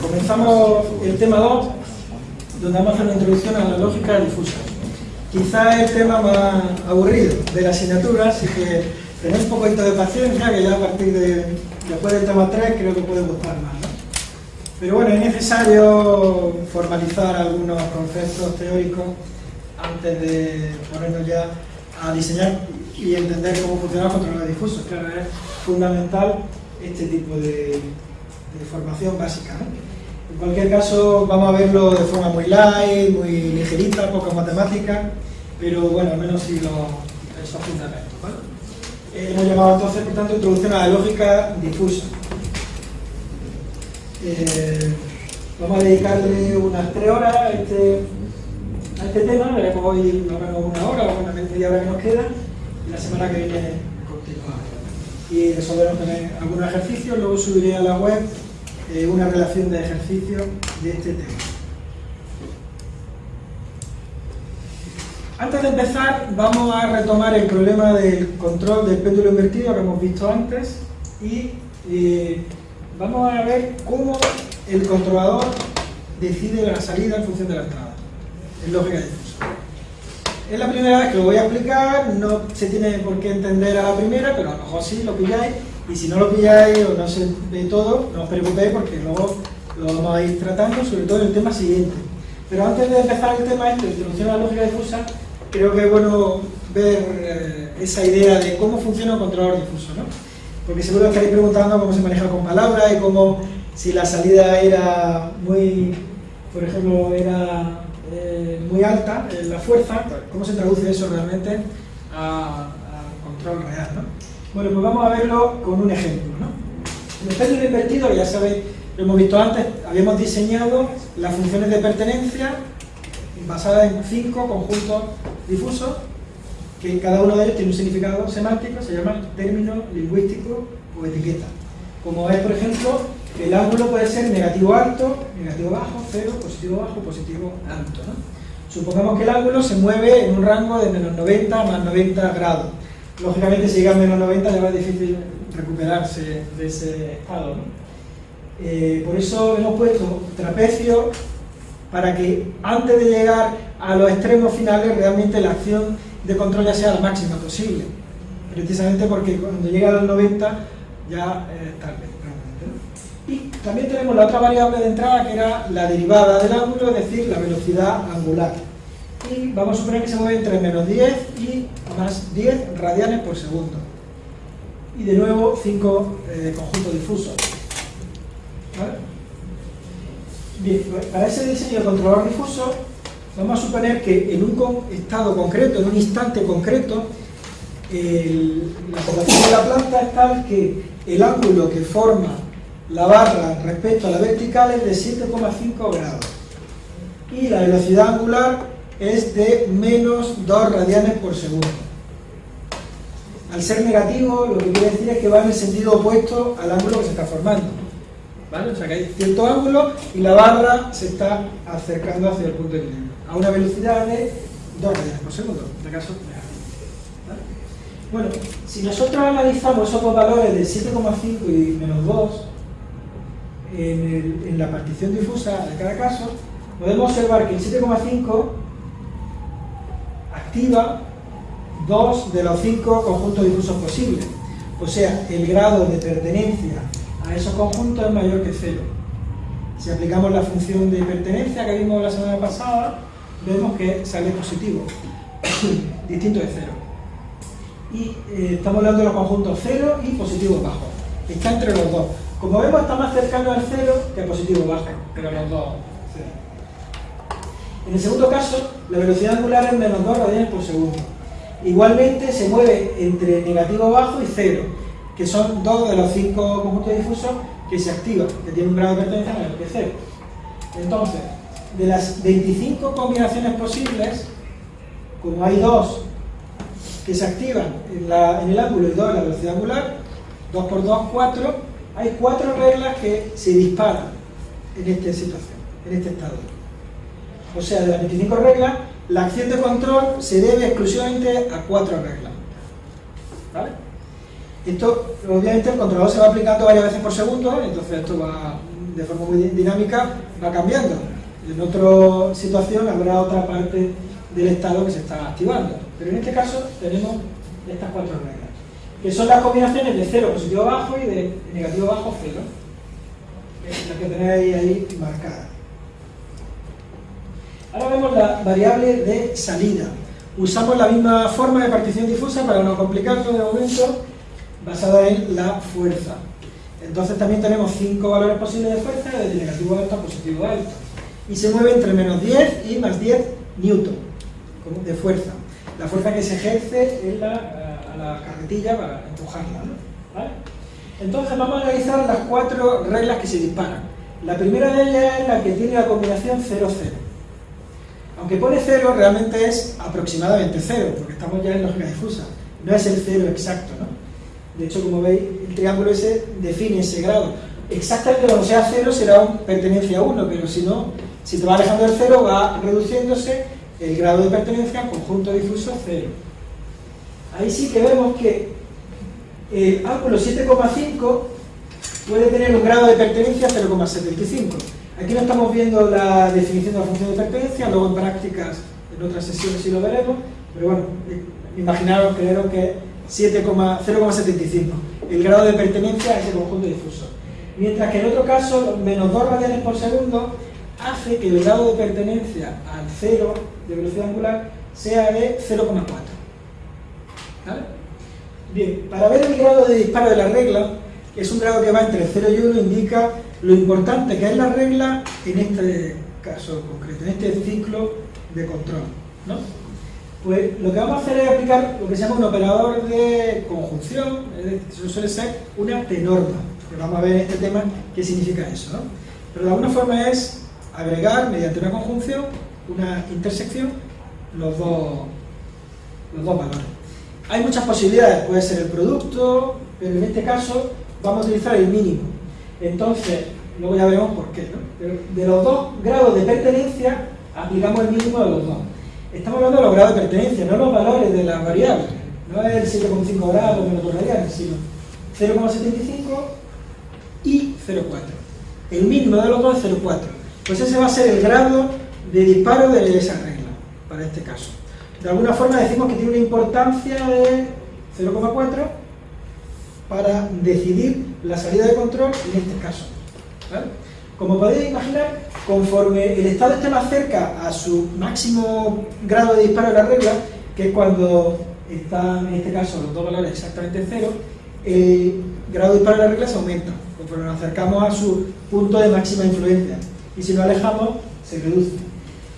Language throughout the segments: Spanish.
Comenzamos el tema 2, donde vamos a hacer una introducción a la lógica difusa. Quizá el tema más aburrido de la asignatura, así que tenéis un poquito de paciencia, que ya a partir de después del tema 3 creo que puede gustar más. ¿no? Pero bueno, es necesario formalizar algunos conceptos teóricos antes de ponernos ya a diseñar y entender cómo funciona el control difuso. Claro, es fundamental este tipo de, formación básica. ¿no? En cualquier caso, vamos a verlo de forma muy light, muy ligerita, poca matemática, pero bueno, al menos si lo, esos fundamentos. ¿vale? Eh, hemos llamado entonces, por tanto, introducción a la lógica difusa. Eh, vamos a dedicarle unas tres horas a este, a este tema, veremos hoy más o menos una hora o una media hora que nos queda, y la semana que viene. Y resolveremos también algunos ejercicios, luego subiré a la web eh, una relación de ejercicios de este tema. Antes de empezar, vamos a retomar el problema del control del péndulo invertido que hemos visto antes y eh, vamos a ver cómo el controlador decide la salida en función de la entrada, en lógica difusa. Es la primera vez que lo voy a explicar, no se tiene por qué entender a la primera, pero a lo mejor sí lo pilláis, y si no lo pilláis o no se ve todo, no os preocupéis porque luego lo vamos a ir tratando, sobre todo en el tema siguiente. Pero antes de empezar el tema este, introducción a la lógica difusa, creo que es bueno ver eh, esa idea de cómo funciona un controlador difuso, ¿no? Porque seguro estaréis preguntando cómo se maneja con palabras y cómo, si la salida era muy, por ejemplo, era eh, muy alta, eh, la fuerza, cómo se traduce eso realmente a, control real, ¿no? Bueno, pues vamos a verlo con un ejemplo, ¿no? El péndulo invertido, ya sabéis, lo hemos visto antes, habíamos diseñado las funciones de pertenencia basadas en cinco conjuntos difusos que cada uno de ellos tiene un significado semántico, se llama término lingüístico o etiqueta. Como es, por ejemplo, el ángulo puede ser negativo alto, negativo bajo, cero, positivo bajo, positivo alto. Supongamos que el ángulo se mueve en un rango de menos 90 más 90 grados. Lógicamente, si llega a menos 90 ya va difícil recuperarse de ese estado. Eh, por eso hemos puesto trapecio para que antes de llegar a los extremos finales realmente la acción de control ya sea la máxima posible. Precisamente porque cuando llega a los 90 ya es tarde. Y también tenemos la otra variable de entrada que era la derivada del ángulo, es decir, la velocidad angular. Y vamos a suponer que se mueve entre menos 10 y más 10 radianes por segundo. Y de nuevo 5 eh, conjuntos difusos. ¿Vale? Bien, pues para ese diseño de controlador difuso, vamos a suponer que en un estado concreto, en un instante concreto, la población de la planta es tal que el ángulo que forma la barra respecto a la vertical es de 7,5 grados y la velocidad angular es de menos 2 radianes por segundo. Al ser negativo, lo que quiere decir es que va en el sentido opuesto al ángulo que se está formando. ¿Vale? O sea que hay cierto ángulo y la barra se está acercando hacia el punto de equilibrio, a una velocidad de 2 radianes por segundo, en este caso. Bueno, si nosotros analizamos esos dos valores de 7,5 y menos 2 en, la partición difusa de cada caso, podemos observar que el 7,5 activa dos de los cinco conjuntos difusos posibles. O sea, el grado de pertenencia a esos conjuntos es mayor que cero. Si aplicamos la función de pertenencia que vimos la semana pasada, vemos que sale positivo, distinto de cero. Y eh, estamos hablando de los conjuntos cero y positivo bajo. Está entre los dos. Como vemos, está más cercano al cero que al positivo bajo, pero los dos cero. En el segundo caso, la velocidad angular es menos 2 radianes por segundo. Igualmente se mueve entre negativo bajo y cero que son dos de los cinco conjuntos difusos que se activan, que tienen un grado de pertenencia mayor que cero. Entonces, de las 25 combinaciones posibles, como hay dos que se activan en, la, en el ángulo y dos en la velocidad angular, 2 por 2, 4, hay cuatro reglas que se disparan en esta situación, en este estado. O sea, de las 25 reglas, la acción de control se debe exclusivamente a cuatro reglas. ¿Vale? Esto, obviamente, el controlador se va aplicando varias veces por segundo, entonces esto va de forma muy dinámica, va cambiando. En otra situación habrá otra parte del estado que se está activando. Pero en este caso tenemos estas cuatro reglas, que son las combinaciones de 0 positivo bajo y de negativo bajo 0. Es la que tenéis ahí marcada. Ahora vemos la variable de salida. Usamos la misma forma de partición difusa para no complicarlo de momento, basada en la fuerza. Entonces también tenemos cinco valores posibles de fuerza, desde negativo alto a positivo alto. Y se mueve entre menos 10 y más 10 newton de fuerza. La fuerza que se ejerce en la, la carretilla para empujarla. Entonces vamos a analizar las cuatro reglas que se disparan. La primera de ellas es la que tiene la combinación 0-0. Aunque pone 0, realmente es aproximadamente 0, porque estamos ya en lógica difusa. No es el 0 exacto, ¿no? De hecho, como veis, el triángulo ese define ese grado. Exactamente cuando sea 0 será un pertenencia a 1, pero si no, si te va alejando del 0 va reduciéndose el grado de pertenencia al conjunto difuso 0. Ahí sí que vemos que el ángulo 7,5 puede tener un grado de pertenencia 0,75. Aquí no estamos viendo la definición de la función de pertenencia, luego en prácticas, en otras sesiones sí lo veremos, pero bueno, eh, imaginaros, creo que 0,75, el grado de pertenencia a ese conjunto difuso. Mientras que en otro caso, menos 2 radianes por segundo hace que el grado de pertenencia al cero de velocidad angular sea de 0,4. ¿Vale? Bien, para ver el grado de disparo de la regla, que es un grado que va entre 0 y 1, indica lo importante que es la regla en este caso concreto, en este ciclo de control. ¿no? Pues lo que vamos a hacer es aplicar lo que se llama un operador de conjunción, eso suele ser una T-norma, que vamos a ver en este tema qué significa eso. ¿no? Pero de alguna forma es agregar mediante una conjunción, una intersección, los dos, los dos valores. Hay muchas posibilidades, puede ser el producto, pero en este caso vamos a utilizar el mínimo. Entonces, luego ya veremos por qué. ¿no? de los dos grados de pertenencia, aplicamos el mínimo de los dos. Estamos hablando de los grados de pertenencia, no los valores de las variables. No es el 7,5 grados menos 2 radianes, sino 0,75 y 0,4. El mínimo de los dos es 0,4. Pues ese va a ser el grado de disparo de esa regla, para este caso. De alguna forma decimos que tiene una importancia de 0,4 para decidir la salida de control en este caso. Como podéis imaginar, conforme el estado esté más cerca a su máximo grado de disparo de la regla, que es cuando están, en este caso, los dos valores exactamente cero, el grado de disparo de la regla se aumenta, conforme nos acercamos a su punto de máxima influencia. Y si nos alejamos, se reduce.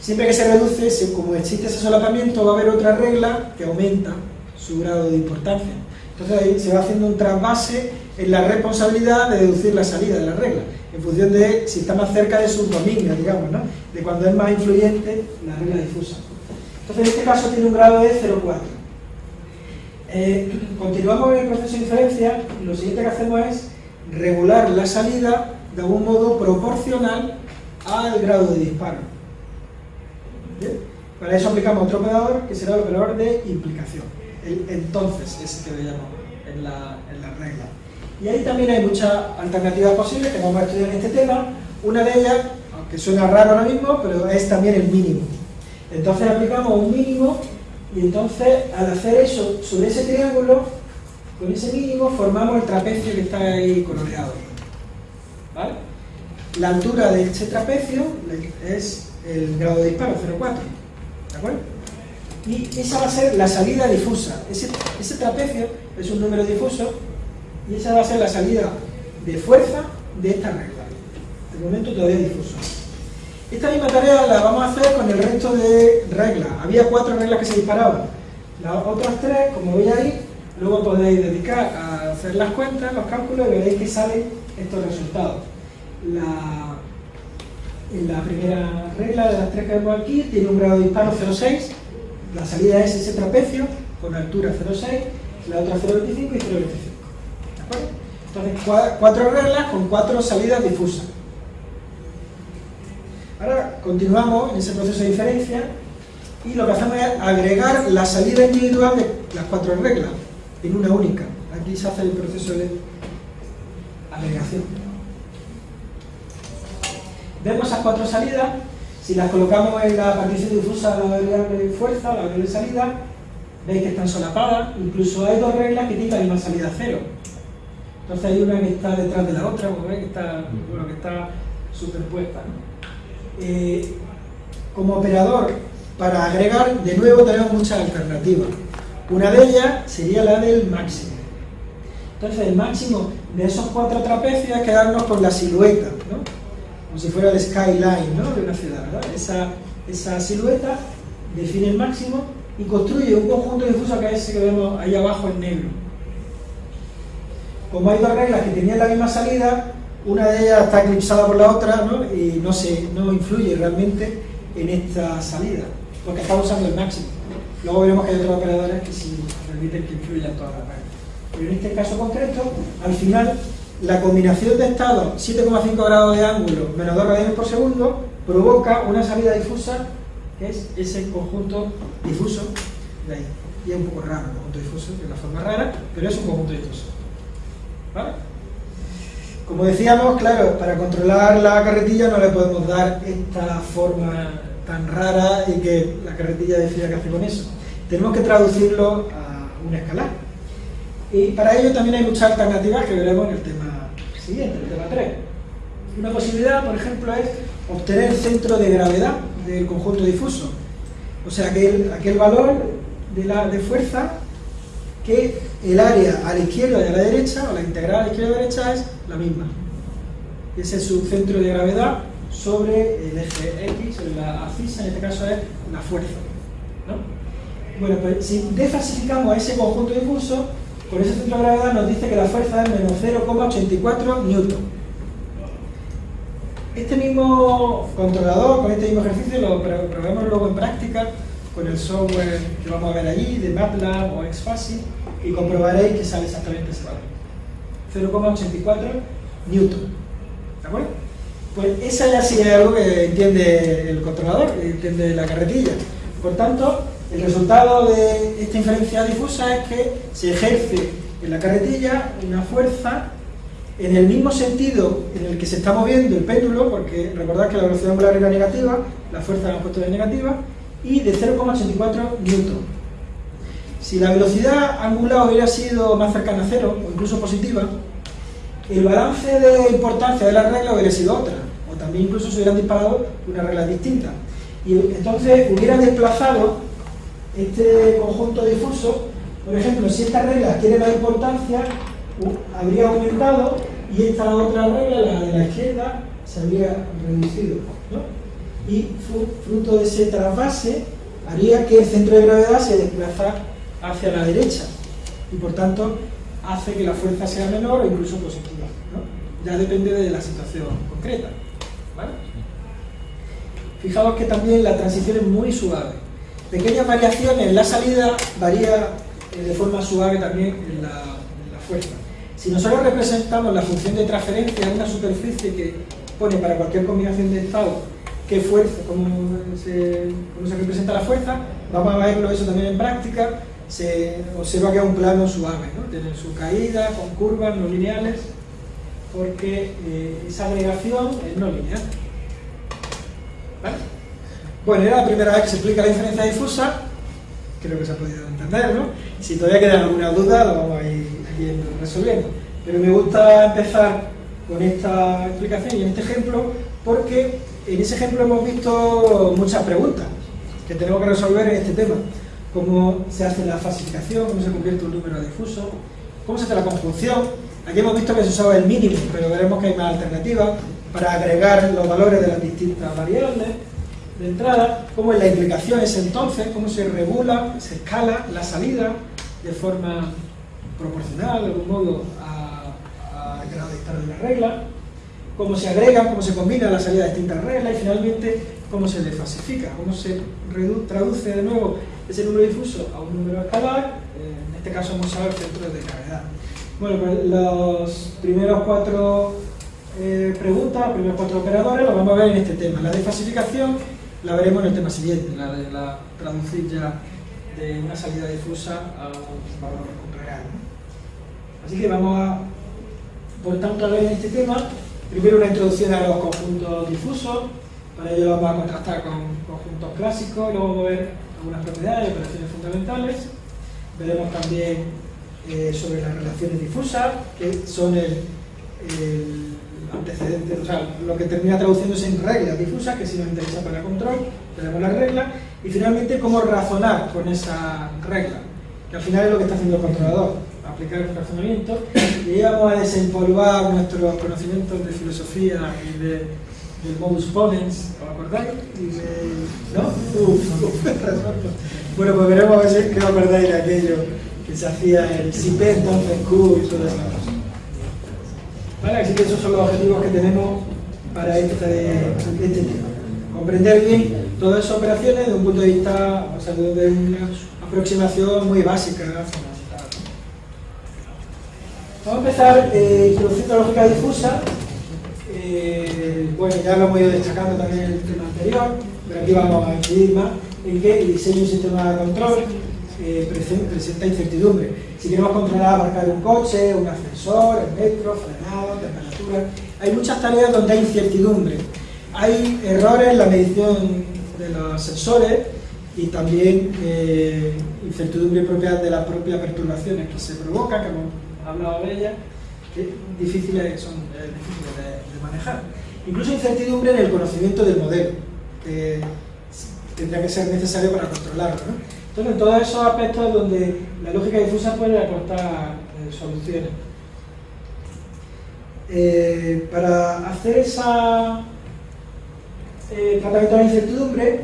Siempre que se reduce, como existe ese solapamiento, va a haber otra regla que aumenta su grado de importancia. Entonces ahí se va haciendo un trasvase en la responsabilidad de deducir la salida de la regla, en función de si está más cerca de su dominio, digamos, ¿no? de cuando es más influyente la regla difusa. Entonces en este caso tiene un grado de 0,4. Eh, continuamos en el proceso de inferencia, lo siguiente que hacemos es regular la salida de algún modo proporcional al grado de disparo. Para eso aplicamos otro operador que será el operador de implicación entonces ese que veíamos en la, en la regla. Y ahí también hay muchas alternativas posibles que vamos a estudiar en este tema. Una de ellas, aunque suena raro ahora mismo, pero es también el mínimo. Entonces aplicamos un mínimo y entonces al hacer eso sobre ese triángulo, con ese mínimo formamos el trapecio que está ahí coloreado. ¿Vale? La altura de ese trapecio es el grado de disparo, 0,4. ¿De acuerdo? y esa va a ser la salida difusa. Ese, ese trapecio es un número difuso y esa va a ser la salida de fuerza de esta regla. De momento todavía difuso. Esta misma tarea la vamos a hacer con el resto de reglas. Había cuatro reglas que se disparaban. Las otras tres, como veis ahí, luego podéis dedicar a hacer las cuentas, los cálculos y veréis que salen estos resultados. La, la primera regla de las tres que vemos aquí tiene un grado de disparo 0,6 la salida es ese trapecio con altura 0,6, la otra 0,25 y 0,25. ¿De acuerdo? Entonces, cuatro reglas con cuatro salidas difusas. Ahora continuamos en ese proceso de diferencia y lo que hacemos es agregar la salida individual de las cuatro reglas en una única. aquí se hace el proceso de agregación. Vemos esas cuatro salidas, si las colocamos en la partición difusa la variable fuerza, la variable salida, veis que están solapadas, incluso hay dos reglas que tienen la misma salida cero. Entonces hay una que está detrás de la otra, como veis que está, bueno, que está superpuesta. Eh, como operador para agregar, de nuevo tenemos muchas alternativas. Una de ellas sería la del máximo. Entonces el máximo de esos cuatro trapecios es quedarnos con la silueta, ¿no? Como si fuera el skyline ¿no? de una ciudad. Esa, esa silueta define el máximo y construye un conjunto difuso que es ese que vemos ahí abajo en negro. Como hay dos reglas que tenían la misma salida, una de ellas está eclipsada por la otra ¿no? y no, se, no influye realmente en esta salida, porque estamos usando el máximo. Luego veremos que hay otros operadores que sí permiten que influyan todas las reglas. Pero en este caso concreto, al final, la combinación de estados 7,5 grados de ángulo menos 2 radianes por segundo provoca una salida difusa que es ese conjunto difuso de ahí. Y es un poco raro el conjunto difuso, es la forma rara, pero es un conjunto difuso. ¿Vale? Como decíamos, claro, para controlar la carretilla no le podemos dar esta forma tan rara y que la carretilla decida qué hace con eso. Tenemos que traducirlo a una escala. Y para ello también hay muchas alternativas que veremos en el tema siguiente, el tema 3. Una posibilidad, por ejemplo, es obtener el centro de gravedad del conjunto difuso. O sea, aquel, aquel valor de, la, de fuerza que el área a la izquierda y a la derecha, o la integral a la izquierda y a la derecha, es la misma. Ese es su centro de gravedad sobre el eje X, sobre la abscisa, en este caso es la fuerza. ¿no? Bueno, pues si desfasificamos a ese conjunto difuso, con ese centro de gravedad nos dice que la fuerza es menos 0,84 newton. Este mismo controlador, con este mismo ejercicio, lo probamos luego en práctica con el software que vamos a ver allí, de MATLAB o XFASI, y comprobaréis que sale exactamente ese valor. 0,84 newton. ¿De acuerdo? Pues esa ya sí es algo que entiende el controlador, que entiende la carretilla. Por tanto, el resultado de esta inferencia difusa es que se ejerce en la carretilla una fuerza en el mismo sentido en el que se está moviendo el péndulo, porque recordad que la velocidad angular era negativa, la fuerza la hemos puesto de negativa, y de 0,84 newton. Si la velocidad angular hubiera sido más cercana a cero, o incluso positiva, el balance de importancia de la regla hubiera sido otra, o también incluso se hubieran disparado una regla distinta. Y entonces hubiera desplazado este conjunto difuso, por ejemplo, si esta regla tiene más importancia, habría aumentado y esta otra regla, la de la izquierda, se habría reducido. Y fruto de ese trasvase haría que el centro de gravedad se desplazara hacia la derecha y por tanto hace que la fuerza sea menor o incluso positiva. Ya depende de la situación concreta. Fijaos que también la transición es muy suave. Pequeñas variaciones en la salida varía eh, de forma suave también en la, fuerza. Si nosotros representamos la función de transferencia en una superficie que pone para cualquier combinación de estados qué fuerza, cómo se, cómo se representa la fuerza, vamos a verlo eso también en práctica, se observa que es un plano suave, ¿no? tiene su caída con curvas no lineales, porque eh, esa agregación es no lineal. ¿Vale? Bueno, era la primera vez que se explica la diferencia difusa, creo que se ha podido entender, ¿no? Si todavía queda alguna duda, lo vamos a ir, resolviendo. Pero me gusta empezar con esta explicación y en este ejemplo, porque en ese ejemplo hemos visto muchas preguntas que tenemos que resolver en este tema cómo se hace la falsificación, cómo se convierte un número difuso, cómo se hace la conjunción. Aquí hemos visto que se usaba el mínimo, pero veremos que hay más alternativas para agregar los valores de las distintas variables de entrada, cómo es la implicación es entonces, cómo se regula, se escala la salida de forma proporcional, de algún modo, al grado de estar de la regla, cómo se agregan, cómo se combinan la salida de distintas reglas y finalmente cómo se desfasifica, cómo se traduce de nuevo ese número difuso a un número escalar, eh, en este caso hemos usado el centro de gravedad. Bueno, pues los primeros cuatro eh, preguntas, los primeros cuatro operadores los vamos a ver en este tema. La desfasificación la veremos en el tema siguiente, la de la traducir ya de una salida difusa a un valor real. Así que vamos a, por tanto, a ver en este tema, primero una introducción a los conjuntos difusos, para ello vamos a contrastar con conjuntos clásicos, luego vamos a ver algunas propiedades y operaciones fundamentales, veremos también eh, sobre las relaciones difusas, que son el, antecedente, o sea, lo que termina traduciéndose en reglas difusas, que si nos interesa para el control, tenemos las reglas, y finalmente cómo razonar con esa regla, que al final es lo que está haciendo el controlador, aplicar un razonamiento, y vamos a desempolvar nuestros conocimientos de filosofía y de, del modus ponens, ¿os acordáis? ¿No? bueno, pues veremos a ver si os acordáis de aquello que se hacía el SIP, entonces Q y todo eso. ¿Vale? Así que esos son los objetivos que tenemos para este, este tema. Comprender bien todas esas operaciones desde un punto de vista, o sea, desde una aproximación muy básica. Vamos a empezar eh, introduciendo lógica difusa. Eh, bueno, ya lo hemos ido destacando también en el tema anterior, pero aquí vamos a incidir más en que el diseño de un sistema de control eh, presenta incertidumbre. Si queremos controlar, abarcar un coche, un ascensor, el metro, frenado, temperatura, hay muchas tareas donde hay incertidumbre. Hay errores en la medición de los sensores y también eh, incertidumbre propia de las propias perturbaciones que se provocan, que hemos hablado de ellas, que difíciles, son eh, difíciles de, manejar. Incluso incertidumbre en el conocimiento del modelo, que tendría que ser necesario para controlarlo. Entonces, en todos esos aspectos donde la lógica difusa puede aportar eh, soluciones. Eh, para hacer esa eh, tratamiento de la incertidumbre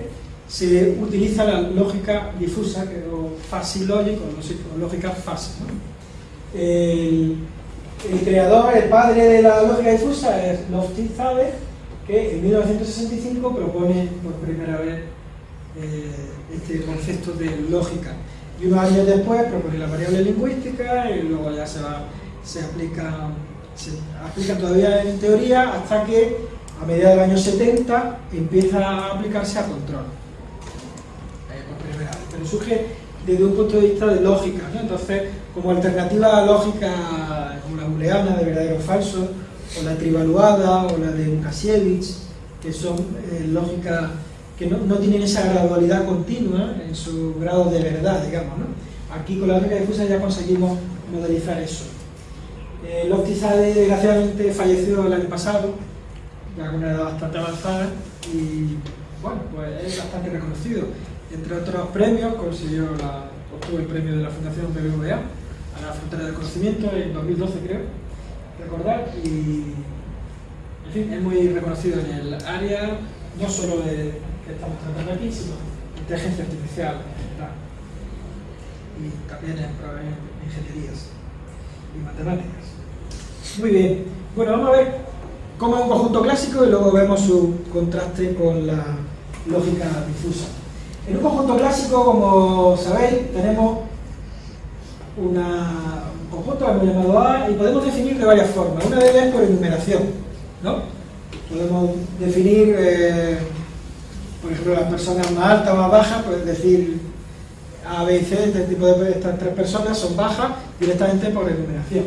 se utiliza la lógica difusa, que es fuzzy logic o lógica fuzzy. El, creador, el padre de la lógica difusa es Lofty-Zade, que en 1965 propone por primera vez eh, este concepto de lógica. Y unos años después propone la variable lingüística y luego ya se, va, se, aplica, se aplica todavía en teoría hasta que a mediados del año 70 empieza a aplicarse a control. Eh, Pero surge desde un punto de vista de lógica. Entonces, como alternativa a lógica como la booleana de verdadero o falso, o la trivaluada, o la de Lukasiewicz, que son eh, lógicas que no, tienen esa gradualidad continua en su grado de verdad, digamos. ¿no? Aquí con la lógica difusa ya conseguimos modelizar eso. Eh, desgraciadamente falleció el año pasado, ya con una edad bastante avanzada, y bueno, pues es bastante reconocido. Entre otros premios, consiguió obtuvo el premio de la Fundación BBVA a la frontera del conocimiento en 2012 creo, recordar, y en fin, es muy reconocido en el área, no solo de estamos tratando aquí, sino inteligencia artificial y también en ingenierías y matemáticas. Muy bien, bueno, vamos a ver cómo es un conjunto clásico y luego vemos su contraste con la lógica difusa. En un conjunto clásico, como sabéis, tenemos un conjunto hemos llamado A y podemos definir de varias formas. Una de ellas es por enumeración, ¿no? Podemos definir eh, por ejemplo, las personas más altas o más bajas, pues decir A, B y C, este tipo de estas tres personas son bajas directamente por enumeración.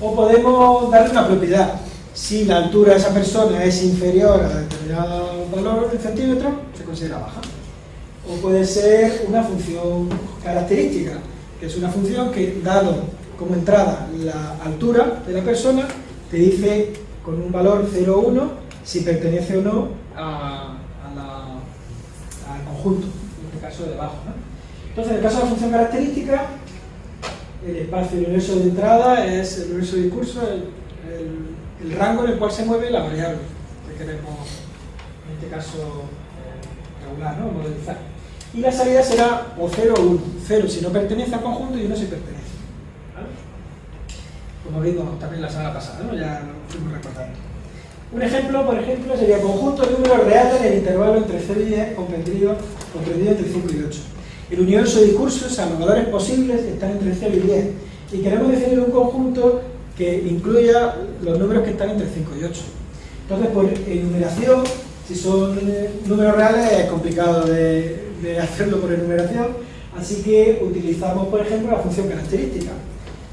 O podemos darle una propiedad. Si la altura de esa persona es inferior a determinado valor en centímetros, se considera baja. O puede ser una función característica, que es una función que, dado como entrada la altura de la persona, te dice con un valor 0 o 1 si pertenece o no a en este caso debajo. ¿no? Entonces, en el caso de la función característica, el espacio, el universo de entrada es el universo de discurso, el, rango en el cual se mueve la variable que queremos, en este caso, eh, regular, ¿no? modelizar. Y la salida será o 0 o 1. 0 si no pertenece al conjunto y 1 si pertenece. Como vimos también la semana pasada, ¿no? ya lo fuimos recordando. Un ejemplo, por ejemplo, sería conjunto de números reales en el intervalo entre 0 y 10 comprendido, comprendido entre 5 y 8. El universo de discursos, valores posibles están entre 0 y 10. Y queremos definir un conjunto que incluya los números que están entre 5 y 8. Entonces, por enumeración, si son eh, números reales es complicado de, de hacerlo por enumeración, así que utilizamos, por ejemplo, la función característica.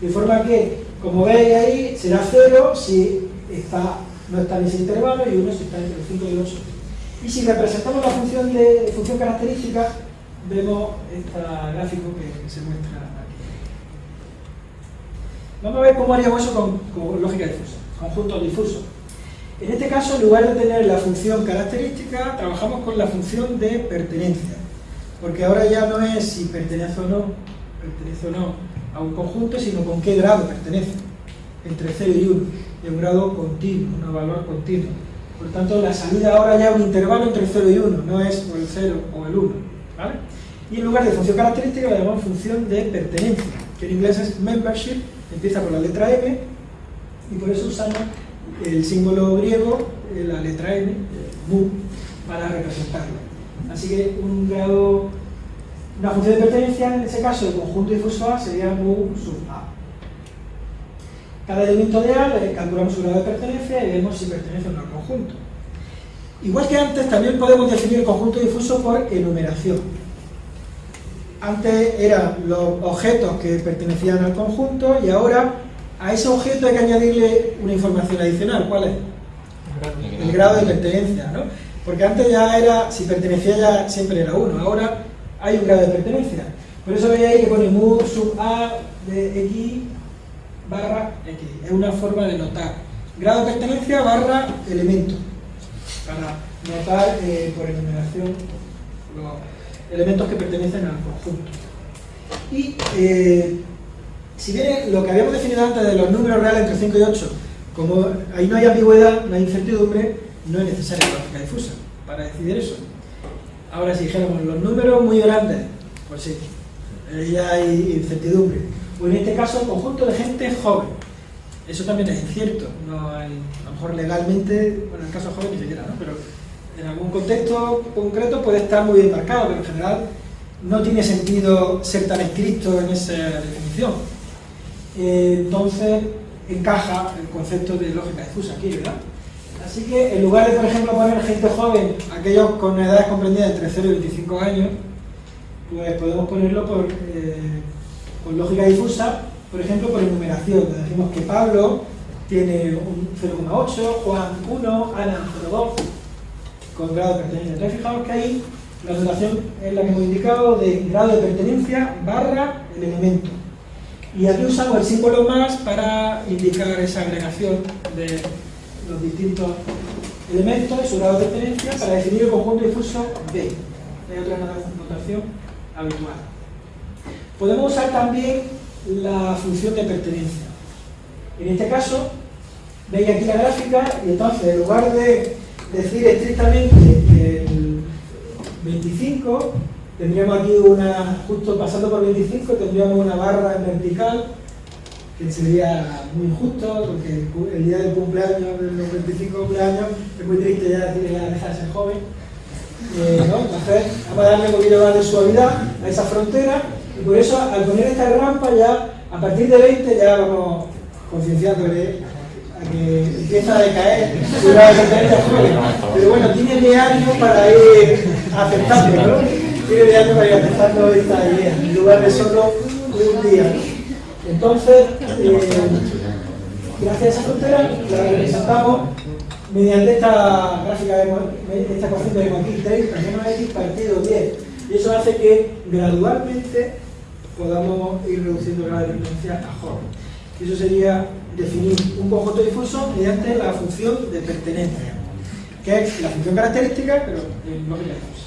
De forma que Como veis ahí, será 0 si está, no está en ese intervalo y 1 si está entre 5 y 8. Y si representamos la función, de, función característica, vemos este gráfico que, se muestra aquí. Vamos a ver cómo haríamos eso con, lógica difusa, conjunto difuso. En este caso, en lugar de tener la función característica, trabajamos con la función de pertenencia. Porque ahora ya no es si pertenece o no, pertenece o no a un conjunto, sino con qué grado pertenece, entre 0 y 1, y un grado continuo, un valor continuo. Por tanto, la salida ahora ya es un intervalo entre 0 y 1, no es o el 0 o el 1. ¿vale? Y en lugar de función característica, le llamamos función de pertenencia, que en inglés es membership, empieza por la letra M, y por eso usamos el símbolo griego, eh, la letra M, mu, para representarlo. Así que un grado, una función de pertenencia, en ese caso, el conjunto difuso A sería mu sub A. Cada elemento de A calculamos su grado de pertenencia y vemos si pertenece o no al conjunto. Igual que antes, también podemos definir el conjunto difuso por enumeración. Antes eran los objetos que pertenecían al conjunto y ahora a ese objeto hay que añadirle una información adicional. ¿Cuál es? El grado de pertenencia, ¿no? Porque antes ya era, si pertenecía ya siempre era 1, ahora hay un grado de pertenencia. Por eso veis ahí que pone mu sub a de x barra x. Es una forma de notar. Grado de pertenencia barra elemento. Para notar eh, por enumeración los elementos que pertenecen al conjunto. Y eh, si bien lo que habíamos definido antes de los números reales entre 5 y 8, como ahí no hay ambigüedad, no hay incertidumbre, no es necesaria lógica difusa para decidir eso. Ahora, si dijéramos los números muy grandes, pues sí, ya hay incertidumbre. O en este caso, conjunto de gente joven. Eso también es incierto. A lo mejor legalmente, bueno, en el caso joven ni siquiera, ¿no? Pero en algún contexto concreto puede estar muy bien marcado, pero en general no tiene sentido ser tan estricto en esa definición. Eh, entonces encaja el concepto de lógica difusa aquí, ¿verdad? Así que en lugar de, por ejemplo, poner gente joven, aquellos con edades comprendidas entre 0 y 25 años, pues podemos ponerlo por, eh, con lógica difusa, por ejemplo, por enumeración. Decimos que Pablo tiene un 0,8, Juan 1, Ana 0,2, con grado de pertenencia. Entonces fijaos que ahí la notación es la que hemos indicado de grado de pertenencia barra el elemento. Y aquí usamos el símbolo más para indicar esa agregación de los distintos elementos de su grado de pertenencia para definir el conjunto difuso B. Hay otra notación habitual. Podemos usar también la función de pertenencia. En este caso, veis aquí la gráfica y entonces en lugar de decir estrictamente el 25, tendríamos aquí una, justo pasando por 25, tendríamos una barra en vertical, que sería muy injusto, porque el, día del cumpleaños, de los 25 cumpleaños, es muy triste ya decir ya deja de ser joven. Eh, Entonces, vamos a darle un poquito más de suavidad a esa frontera, y por eso al poner esta rampa ya, a partir de 20 ya vamos concienciándole a que empieza a decaer Pero bueno, tiene 10 años para ir aceptando, ¿no? tiene de para ir aceptando esta idea, en lugar de solo un día. Entonces, eh, gracias a esa frontera, la representamos mediante esta gráfica, de, esta cociente de aquí, 30 menos x partido 10. Y eso hace que gradualmente podamos ir reduciendo la dependencia a. Y eso sería definir un conjunto difuso mediante la función de pertenencia, que es la función característica, pero lógica difusa.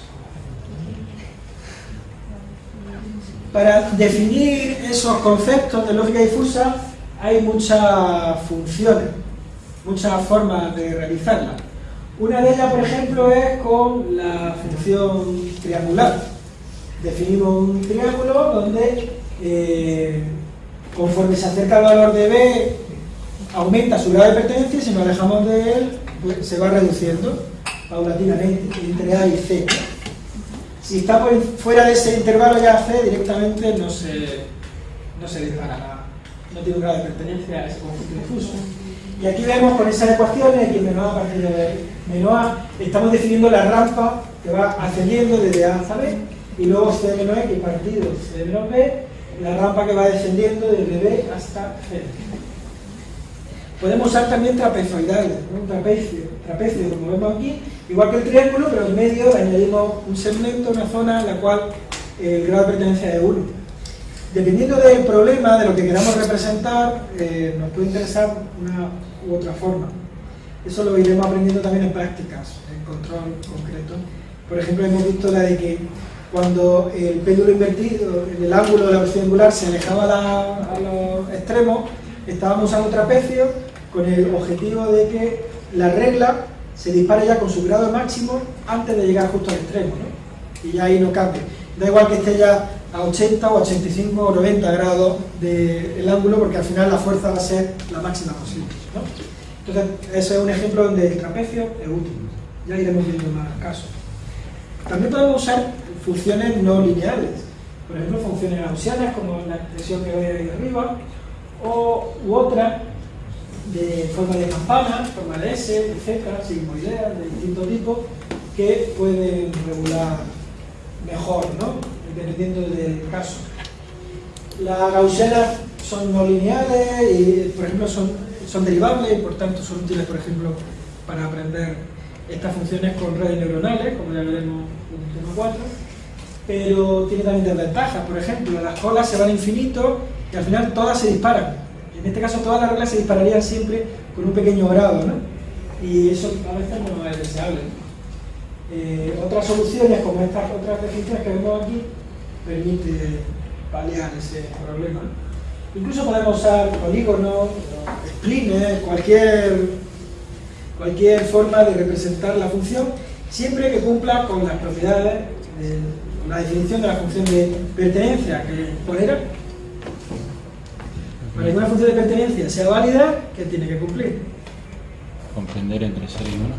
Para definir esos conceptos de lógica difusa hay muchas funciones, muchas formas de realizarlas. Una de ellas, por ejemplo, es con la función triangular. Definimos un triángulo donde, eh, conforme se acerca al valor de b, aumenta su grado de pertenencia y si nos alejamos de él, pues se va reduciendo paulatinamente entre A y C. Si está fuera de ese intervalo ya C, directamente no se, no se dispara, no tiene un grado de pertenencia a ese conjunto difuso. Y aquí vemos con esas ecuaciones, aquí menos A a partir de menos A, estamos definiendo la rampa que va ascendiendo desde A hasta B, y luego C menos X partido C menos B, la rampa que va descendiendo desde B hasta C. Podemos usar también trapezoidales, un trapecio, trapecio como vemos aquí, igual que el triángulo, pero en medio añadimos un segmento, una zona en la cual el grado de pertenencia es 1. Dependiendo del problema, de lo que queramos representar, eh, nos puede interesar una u otra forma. Eso lo iremos aprendiendo también en prácticas, en control concreto. Por ejemplo, hemos visto la de que cuando el péndulo invertido el ángulo de la velocidad angular se alejaba a los extremos, estábamos usando trapecio con el objetivo de que la regla se dispare ya con su grado máximo antes de llegar justo al extremo, ¿no? y ya ahí no cambie. Da igual que esté ya a 80 o 85 o 90 grados del ángulo, porque al final la fuerza va a ser la máxima posible. ¿no? Entonces, ese es un ejemplo donde el trapecio es útil. Ya iremos viendo más casos. También podemos usar funciones no lineales, por ejemplo, funciones gaussianas, como la expresión que veis ahí arriba, o, u otras de forma de campana, forma de S, de Z, sigmoideas, de distintos tipos, que pueden regular mejor, ¿no? dependiendo del caso. Las gaussianas son no lineales y, por ejemplo, son, son derivables y, por tanto, son útiles, por ejemplo, para aprender estas funciones con redes neuronales, como ya veremos en el tema 4, pero tiene también desventajas. Por ejemplo, las colas se van a infinito y al final todas se disparan. En este caso, todas las reglas se dispararían siempre con un pequeño grado, ¿no? Y eso a veces no es deseable. Eh, otras soluciones, como estas otras definiciones que vemos aquí, permite paliar ese problema. Incluso podemos usar polígonos, splines, cualquier, cualquier forma de representar la función, siempre que cumpla con las propiedades, de, la definición de la función de pertenencia que era. Para que una función de pertenencia sea válida, ¿qué tiene que cumplir? Comprender entre 0 y 1.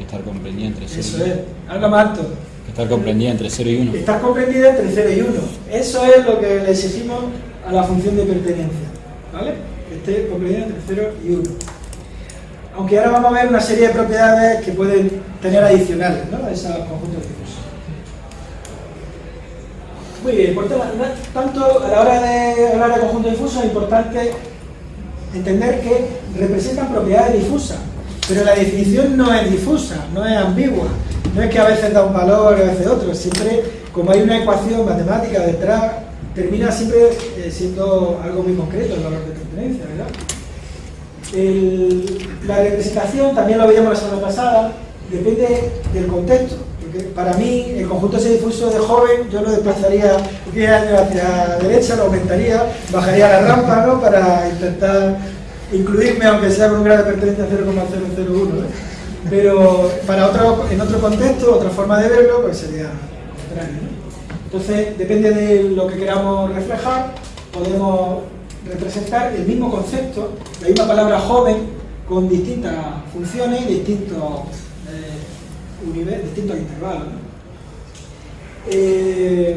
Estar comprendida entre 0 Eso y 1. es, algo más alto. Estar comprendida entre 0 y 1. Está comprendida entre 0 y 1. Eso es lo que le exigimos a la función de pertenencia. ¿Vale? Que esté comprendida entre 0 y 1. Aunque ahora vamos a ver una serie de propiedades que pueden tener adicionales ¿no? a esos conjuntos difusos. Muy bien, tanto, a la hora de hablar de conjuntos difusos es importante entender que representan propiedades difusas, pero la definición no es difusa, no es ambigua, no es que a veces da un valor y a veces otro, siempre, como hay una ecuación matemática detrás, termina siempre eh, siendo algo muy concreto el valor de pertenencia, ¿verdad? La representación, también lo veíamos la semana pasada, depende del contexto. Para mí, el conjunto ese difuso de joven, yo lo desplazaría 10 años hacia la derecha, lo aumentaría, bajaría la rampa, ¿no? Para intentar incluirme, aunque sea con un grado de pertenencia 0,001. ¿no? Pero para otro, en otro contexto, otra forma de verlo, pues sería contrario. Entonces, depende de lo que queramos reflejar, podemos representar el mismo concepto, la misma palabra joven, con distintas funciones y distintos, eh, distintos intervalos. Eh,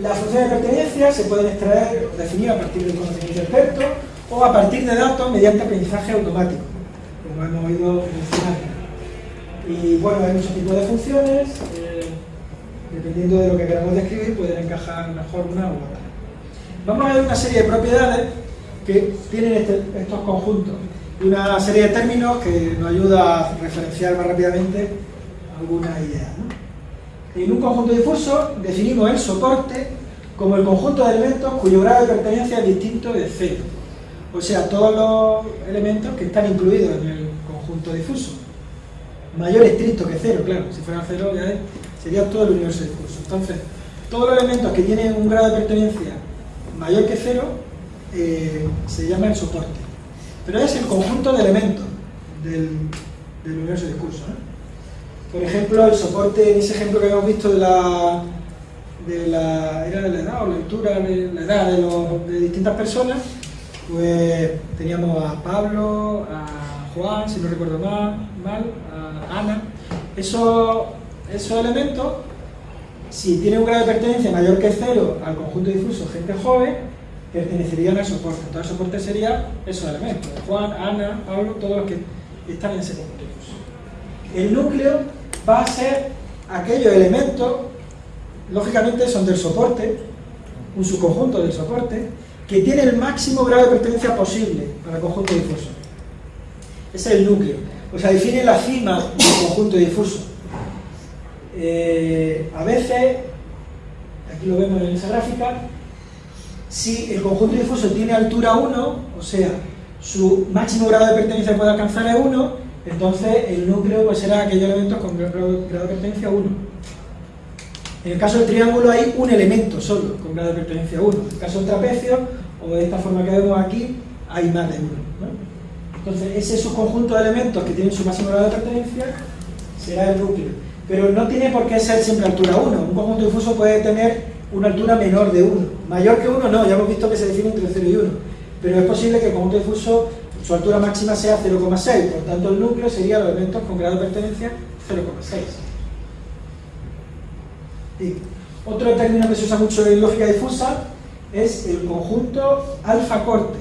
las funciones de pertenencia se pueden extraer o definir a partir del conocimiento experto o a partir de datos mediante aprendizaje automático, como hemos oído mencionar. Y bueno, hay muchos tipos de funciones, eh, dependiendo de lo que queramos describir, pueden encajar mejor una u otra. Vamos a ver una serie de propiedades que tienen este, estos conjuntos y una serie de términos que nos ayuda a referenciar más rápidamente algunas ideas. En un conjunto difuso definimos el soporte como el conjunto de elementos cuyo grado de pertenencia es distinto de cero. O sea, todos los elementos que están incluidos en el conjunto difuso. Mayor estricto que cero, claro. Si fuera cero ya sería todo el universo difuso. Entonces, todos los elementos que tienen un grado de pertenencia mayor que cero eh, se llama el soporte. Pero es el conjunto de elementos del, del universo de discurso. Por ejemplo, el soporte, en ese ejemplo que hemos visto de la, de la, era de la edad o la altura de la edad de, los, de distintas personas, pues teníamos a Pablo, a Juan, si no recuerdo mal, mal a Ana. Esos, esos elementos si tiene un grado de pertenencia mayor que cero al conjunto difuso gente joven, pertenecerían al soporte. Entonces el soporte sería esos elementos, Juan, Ana, Pablo, todos los que están en difuso. El núcleo va a ser aquellos elementos, lógicamente son del soporte, un subconjunto del soporte, que tiene el máximo grado de pertenencia posible para el conjunto difuso. Ese es el núcleo. O sea, define la cima del conjunto difuso. Eh, a veces, aquí lo vemos en esa gráfica, si el conjunto difuso tiene altura 1, o sea, su máximo grado de pertenencia puede alcanzar es 1, entonces el núcleo pues, será aquellos elementos con grado, de pertenencia 1. En el caso del triángulo hay un elemento solo con grado de pertenencia 1. En el caso del trapecio, o de esta forma que vemos aquí, hay más de uno. Entonces, ese subconjunto de elementos que tienen su máximo grado de pertenencia será el núcleo. Pero no tiene por qué ser siempre altura 1. Un conjunto difuso puede tener una altura menor de 1. Mayor que 1 no, ya hemos visto que se define entre 0 y 1. Pero es posible que el conjunto difuso, su altura máxima sea 0,6. Por tanto, el núcleo sería los elementos con grado de pertenencia 0,6. Otro término que se usa mucho en lógica difusa es el conjunto alfa-corte,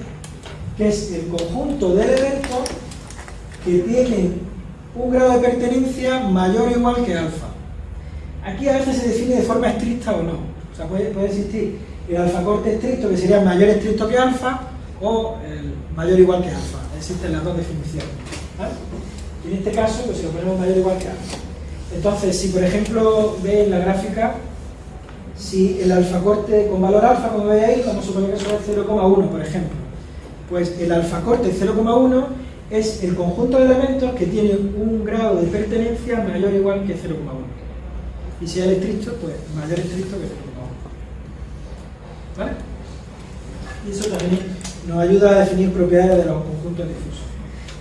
que es el conjunto de elementos que tienen un grado de pertenencia mayor o igual que alfa. Aquí a veces se define de forma estricta o no. Puede, existir el alfa-corte estricto, que sería mayor estricto que alfa, o el mayor igual que alfa. Existen las dos definiciones. en este caso, pues si lo ponemos mayor igual que alfa. Entonces, si por ejemplo veis la gráfica, si el alfa corte con valor alfa, como veis ahí, vamos a suponer que eso es 0,1, por ejemplo. Pues el alfa corte 0,1 es el conjunto de elementos que tiene un grado de pertenencia mayor o igual que 0,1. Y si es estricto, pues mayor estricto que 0,1. ¿Vale? Y eso también nos ayuda a definir propiedades de los conjuntos difusos.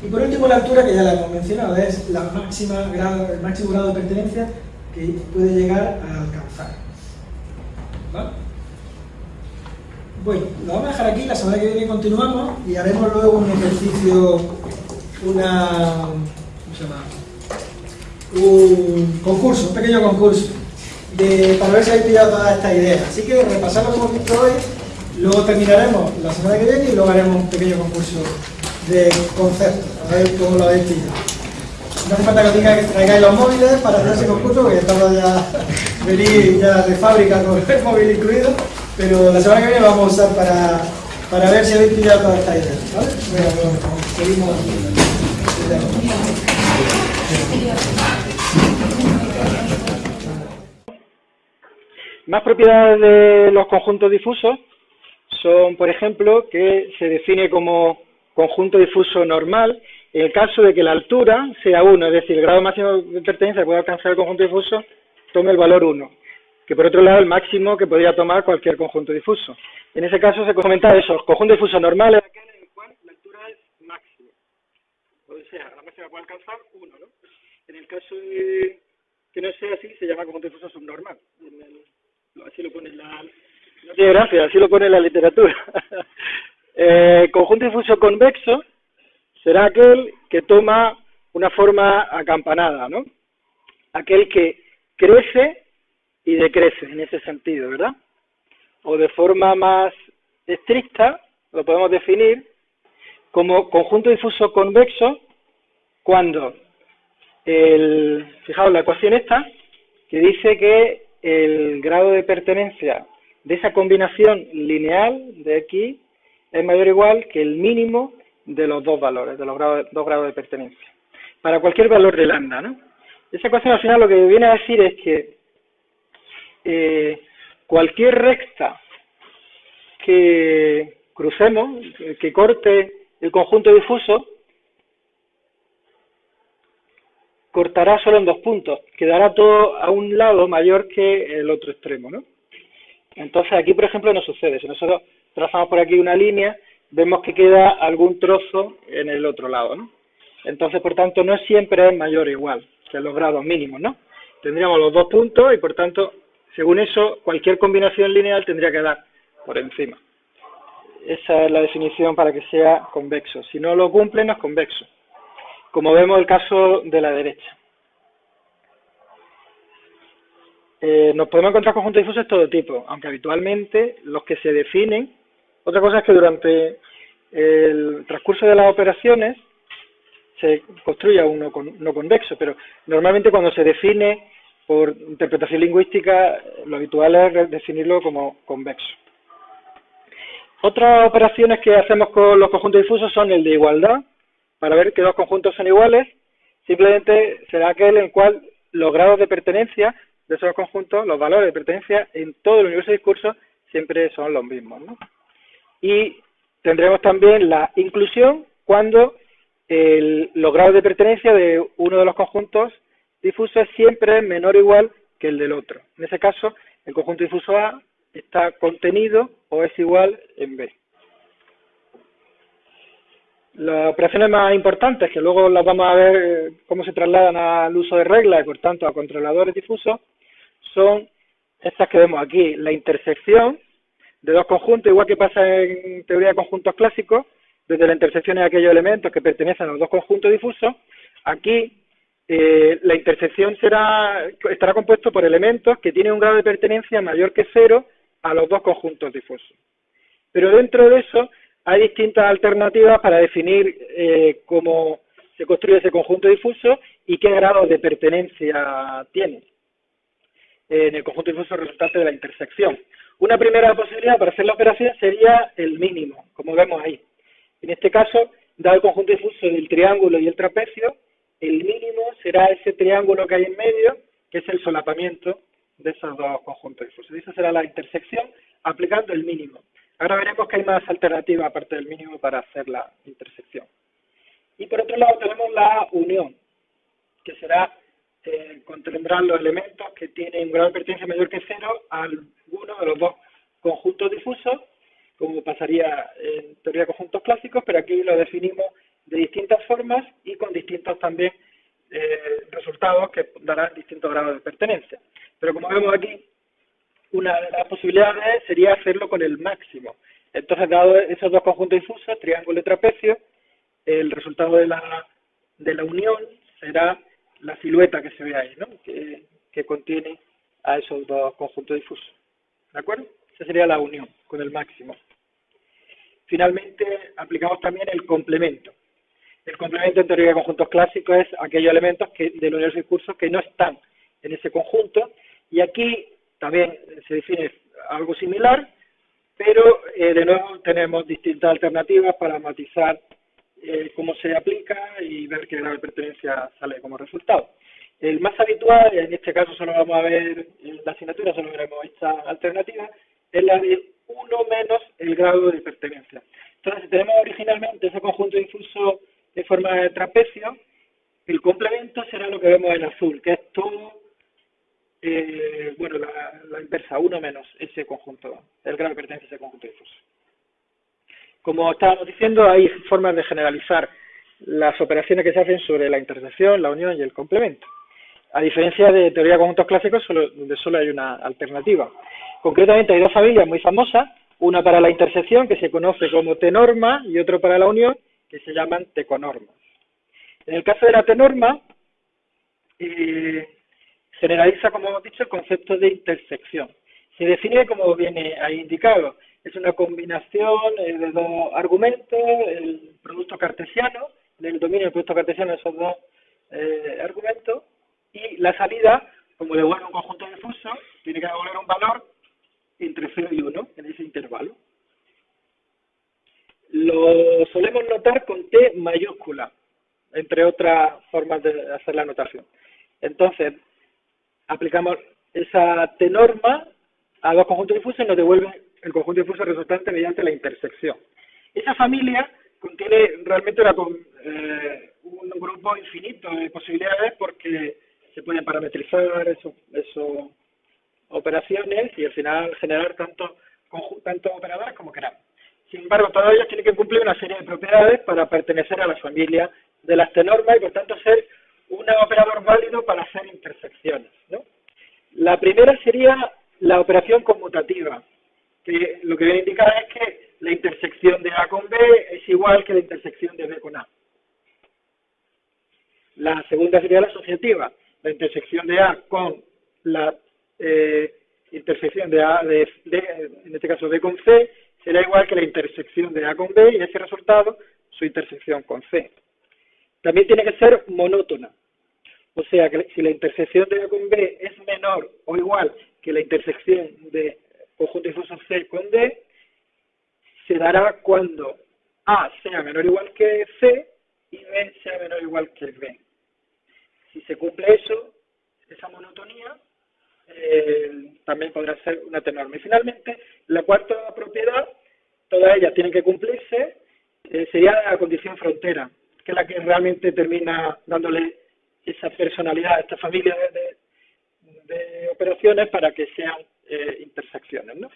Y por último, la altura, que ya la hemos mencionado, es la máxima grado, el máximo grado de pertenencia que puede llegar a alcanzar. Bueno, lo vamos a dejar aquí, la semana que viene continuamos y haremos luego un ejercicio, una, ¿cómo se llama? Un concurso, un pequeño concurso, para ver si habéis pillado toda esta idea. Así que repasamos lo que hoy, luego terminaremos la semana que viene y luego haremos un pequeño concurso de conceptos, a ver cómo lo habéis pillado. No hace falta que os traigáis los móviles para hacer ese concurso, porque estamos ya venir ya de fábrica con el móvil incluido, pero la semana que viene vamos a usar para, para ver si habéis pillado toda esta idea. ¿vale? Bueno, pues, seguimos. Más propiedades de los conjuntos difusos son, por ejemplo, que se define como conjunto difuso normal en el caso de que la altura sea 1, es decir, el grado máximo de pertenencia que puede alcanzar el conjunto difuso tome el valor 1, que por otro lado el máximo que podría tomar cualquier conjunto difuso. En ese caso se comenta eso, el conjunto difuso normal es aquel en el cual la altura es máxima. O sea, la máxima puede alcanzar 1, ¿no? En el caso de que no sea así, se llama conjunto difuso subnormal. Así lo pone la... Gracia, así lo pone la literatura. eh, conjunto difuso convexo será aquel que toma una forma acampanada, ¿no? Aquel que crece y decrece en ese sentido, ¿verdad? O de forma más estricta, lo podemos definir como conjunto difuso convexo cuando el, fijaos la ecuación esta, que dice que el grado de pertenencia de esa combinación lineal de X es mayor o igual que el mínimo de los dos valores, de los dos grados de pertenencia. Para cualquier valor de lambda, ¿no? Esa ecuación al final lo que viene a decir es que eh, cualquier recta que crucemos, que corte el conjunto difuso, cortará solo en dos puntos, quedará todo a un lado mayor que el otro extremo, ¿no? Entonces aquí, por ejemplo, no sucede. Si nosotros trazamos por aquí una línea, vemos que queda algún trozo en el otro lado, ¿no? Entonces, por tanto, no siempre es mayor o igual que los grados mínimos, ¿no? Tendríamos los dos puntos y por tanto, según eso, cualquier combinación lineal tendría que dar por encima. Esa es la definición para que sea convexo. Si no lo cumple, no es convexo. Como vemos el caso de la derecha. Eh, nos podemos encontrar conjuntos difusos de todo tipo, aunque habitualmente los que se definen, otra cosa es que durante el transcurso de las operaciones se construya uno no convexo, pero normalmente cuando se define por interpretación lingüística, lo habitual es definirlo como convexo. Otras operaciones que hacemos con los conjuntos difusos son el de igualdad, para ver que dos conjuntos son iguales, simplemente será aquel en el cual los grados de pertenencia de esos conjuntos, los valores de pertenencia en todo el universo de discurso siempre son los mismos. Y tendremos también la inclusión cuando el, los grados de pertenencia de uno de los conjuntos difusos es siempre menor o igual que el del otro. En ese caso, el conjunto difuso A está contenido o es igual en B. Las operaciones más importantes, que luego las vamos a ver eh, cómo se trasladan al uso de reglas y por tanto a controladores difusos, son estas que vemos aquí, la intersección de dos conjuntos, igual que pasa en teoría de conjuntos clásicos, desde la intersección de aquellos elementos que pertenecen a los dos conjuntos difusos, aquí eh, la intersección será, estará compuesto por elementos que tienen un grado de pertenencia mayor que cero a los dos conjuntos difusos. Pero dentro de eso hay distintas alternativas para definir eh, cómo se construye ese conjunto difuso y qué grado de pertenencia tiene en el conjunto difuso resultante de la intersección. Una primera posibilidad para hacer la operación sería el mínimo, como vemos ahí. En este caso, dado el conjunto difuso del triángulo y el trapecio, el mínimo será ese triángulo que hay en medio, que es el solapamiento de esos dos conjuntos difusos. Esa será la intersección aplicando el mínimo. Ahora veremos que hay más alternativas aparte del mínimo para hacer la intersección. Y por otro lado tenemos la unión, que será eh, los elementos que tienen un grado de pertenencia mayor que cero a alguno de los dos conjuntos difusos, como pasaría en teoría de conjuntos clásicos, pero aquí lo definimos de distintas formas y con distintos también eh, resultados que darán distintos grados de pertenencia. Pero como vemos aquí, una de las posibilidades sería hacerlo con el máximo. Entonces, dado esos dos conjuntos difusos, triángulo y trapecio, el resultado de la, de la unión será la silueta que se ve ahí, ¿no? que, que contiene a esos dos conjuntos difusos. ¿De acuerdo? Esa sería la unión con el máximo. Finalmente, aplicamos también el complemento. El complemento en teoría de conjuntos clásicos es aquellos elementos que, del universo de que no están en ese conjunto y aquí también se define algo similar, pero eh, de nuevo tenemos distintas alternativas para matizar eh, cómo se aplica y ver qué grado de pertenencia sale como resultado. El más habitual, en este caso solo vamos a ver en la asignatura, solo veremos esta alternativa, es la de 1 menos el grado de pertenencia. Entonces, si tenemos originalmente ese conjunto difuso de forma de trapecio, el complemento será lo que vemos en azul, que es todo, eh, bueno, la, inversa, uno menos ese conjunto, el grado de pertenencia de ese conjunto difuso. Como estábamos diciendo, hay formas de generalizar las operaciones que se hacen sobre la intersección, la unión y el complemento. A diferencia de teoría de conjuntos clásicos, donde solo hay una alternativa. Concretamente hay dos familias muy famosas, una para la intersección, que se conoce como T-norma, y otro para la unión, que se llaman teconormas. En el caso de la tenorma, eh, generaliza, como hemos dicho, el concepto de intersección. Se define como viene ahí indicado. Es una combinación eh, de dos argumentos, el producto cartesiano, del dominio del producto cartesiano de esos dos eh, argumentos, y la salida, como devuelve un conjunto difuso, tiene que devolver un valor entre 0 y 1 en ese intervalo. Lo solemos notar con T mayúscula, entre otras formas de hacer la notación. Entonces, aplicamos esa T norma a dos conjuntos difusos y nos devuelve el conjunto difuso resultante mediante la intersección. Esa familia contiene realmente eh, un grupo infinito de posibilidades porque se pueden parametrizar esas operaciones y al final generar tanto, tanto operadores como queramos. Sin embargo, todas ellas tienen que cumplir una serie de propiedades para pertenecer a la familia de las T-normas y por tanto ser un operador válido para hacer intersecciones. La primera sería la operación conmutativa, que lo que viene a indicar es que la intersección de A con B es igual que la intersección de B con A. La segunda sería la asociativa, la intersección de A con la eh, intersección de A, de, en este caso B con C, será igual que la intersección de A con B y ese resultado su intersección con C. También tiene que ser monótona. O sea, que si la intersección de A con B es menor o igual que la intersección de conjunto difuso C con D, se dará cuando A sea menor o igual que C y B sea menor o igual que B. Si se cumple eso, esa monotonía, eh, también podrá ser una tenorma. Y finalmente, la cuarta propiedad, todas ellas tienen que cumplirse, eh, sería la condición frontera, que es la que realmente termina dándole esa personalidad a esta familia de, operaciones para que sean eh, intersecciones. ¿no?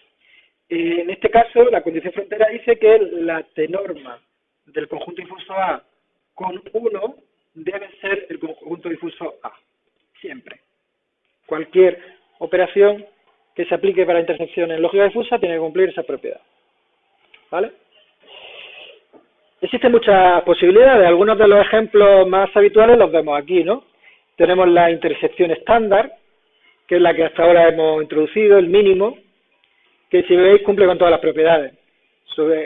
en este caso, la condición frontera dice que la tenorma del conjunto difuso A con 1 debe ser el conjunto difuso A, siempre. Cualquier operación que se aplique para intersección en lógica difusa tiene que cumplir esa propiedad. ¿Vale? Existen muchas posibilidades. Algunos de los ejemplos más habituales los vemos aquí, ¿no? Tenemos la intersección estándar, que es la que hasta ahora hemos introducido, el mínimo, que si veis cumple con todas las propiedades.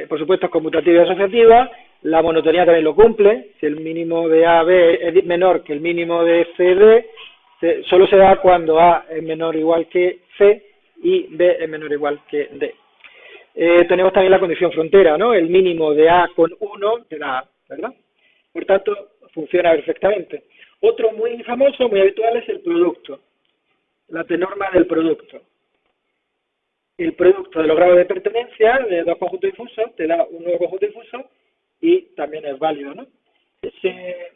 por supuesto es conmutativa y asociativa, la monotonía también lo cumple, si el mínimo de A, B es menor que el mínimo de C, D, solo se da cuando A es menor o igual que C y B es menor o igual que D. Eh, tenemos también la condición frontera, ¿no? El mínimo de A con 1 te da A, ¿verdad? Por tanto, funciona perfectamente. Otro muy famoso, muy habitual, es el producto, la tenorma del producto. El producto de los grados de pertenencia de dos conjuntos difusos te da un nuevo conjunto difuso y también es válido, ¿no? Ese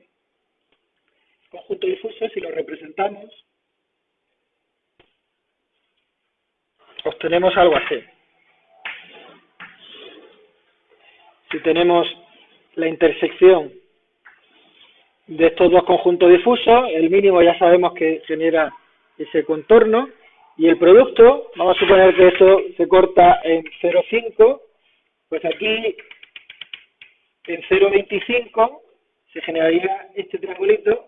conjunto difuso, si lo representamos, obtenemos algo así. Si tenemos la intersección de estos dos conjuntos difusos, el mínimo ya sabemos que genera ese contorno, y el producto, vamos a suponer que esto se corta en 0,5, pues aquí en 0,25 se generaría este triangulito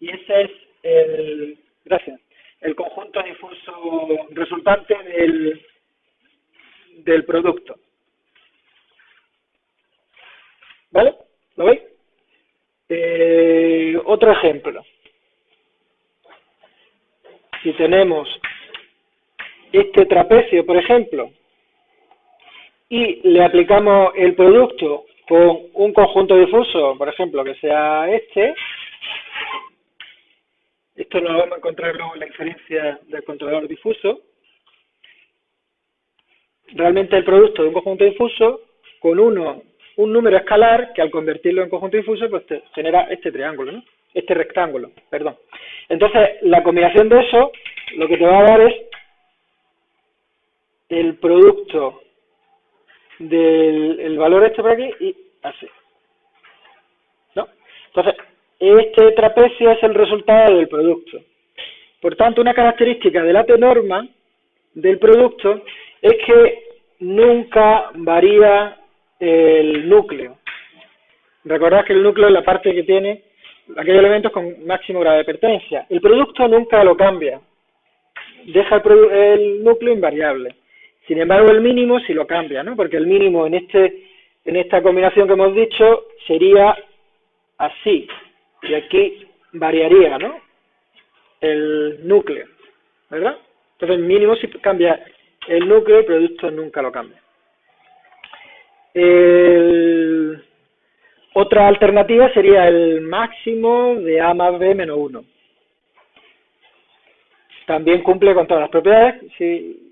y ese es el, gracias, el conjunto difuso resultante del, del producto. ¿Vale? ¿Lo veis? Eh, otro ejemplo. Si tenemos este trapecio, por ejemplo, y le aplicamos el producto con un conjunto difuso, por ejemplo, que sea este, esto lo vamos a encontrar luego en la inferencia del controlador difuso, realmente el producto de un conjunto difuso con uno, un número escalar que al convertirlo en conjunto difuso pues te genera este triángulo, ¿no? este rectángulo, perdón. Entonces, la combinación de eso lo que te va a dar es el producto del valor este por aquí y así. ¿No? Entonces, este trapecio es el resultado del producto. Por tanto, una característica de la T-norma del producto es que nunca varía el núcleo. Recordad que el núcleo es la parte que tiene aquellos elementos con máximo grado de pertenencia. El producto nunca lo cambia. Deja el, el núcleo invariable. Sin embargo, el mínimo sí lo cambia, ¿no? Porque el mínimo en este en esta combinación que hemos dicho sería así. Y aquí variaría, ¿no? El núcleo, ¿verdad? Entonces, mínimo sí cambia el núcleo, el producto nunca lo cambia. Otra alternativa sería el máximo de A más B menos 1. También cumple con todas las propiedades, si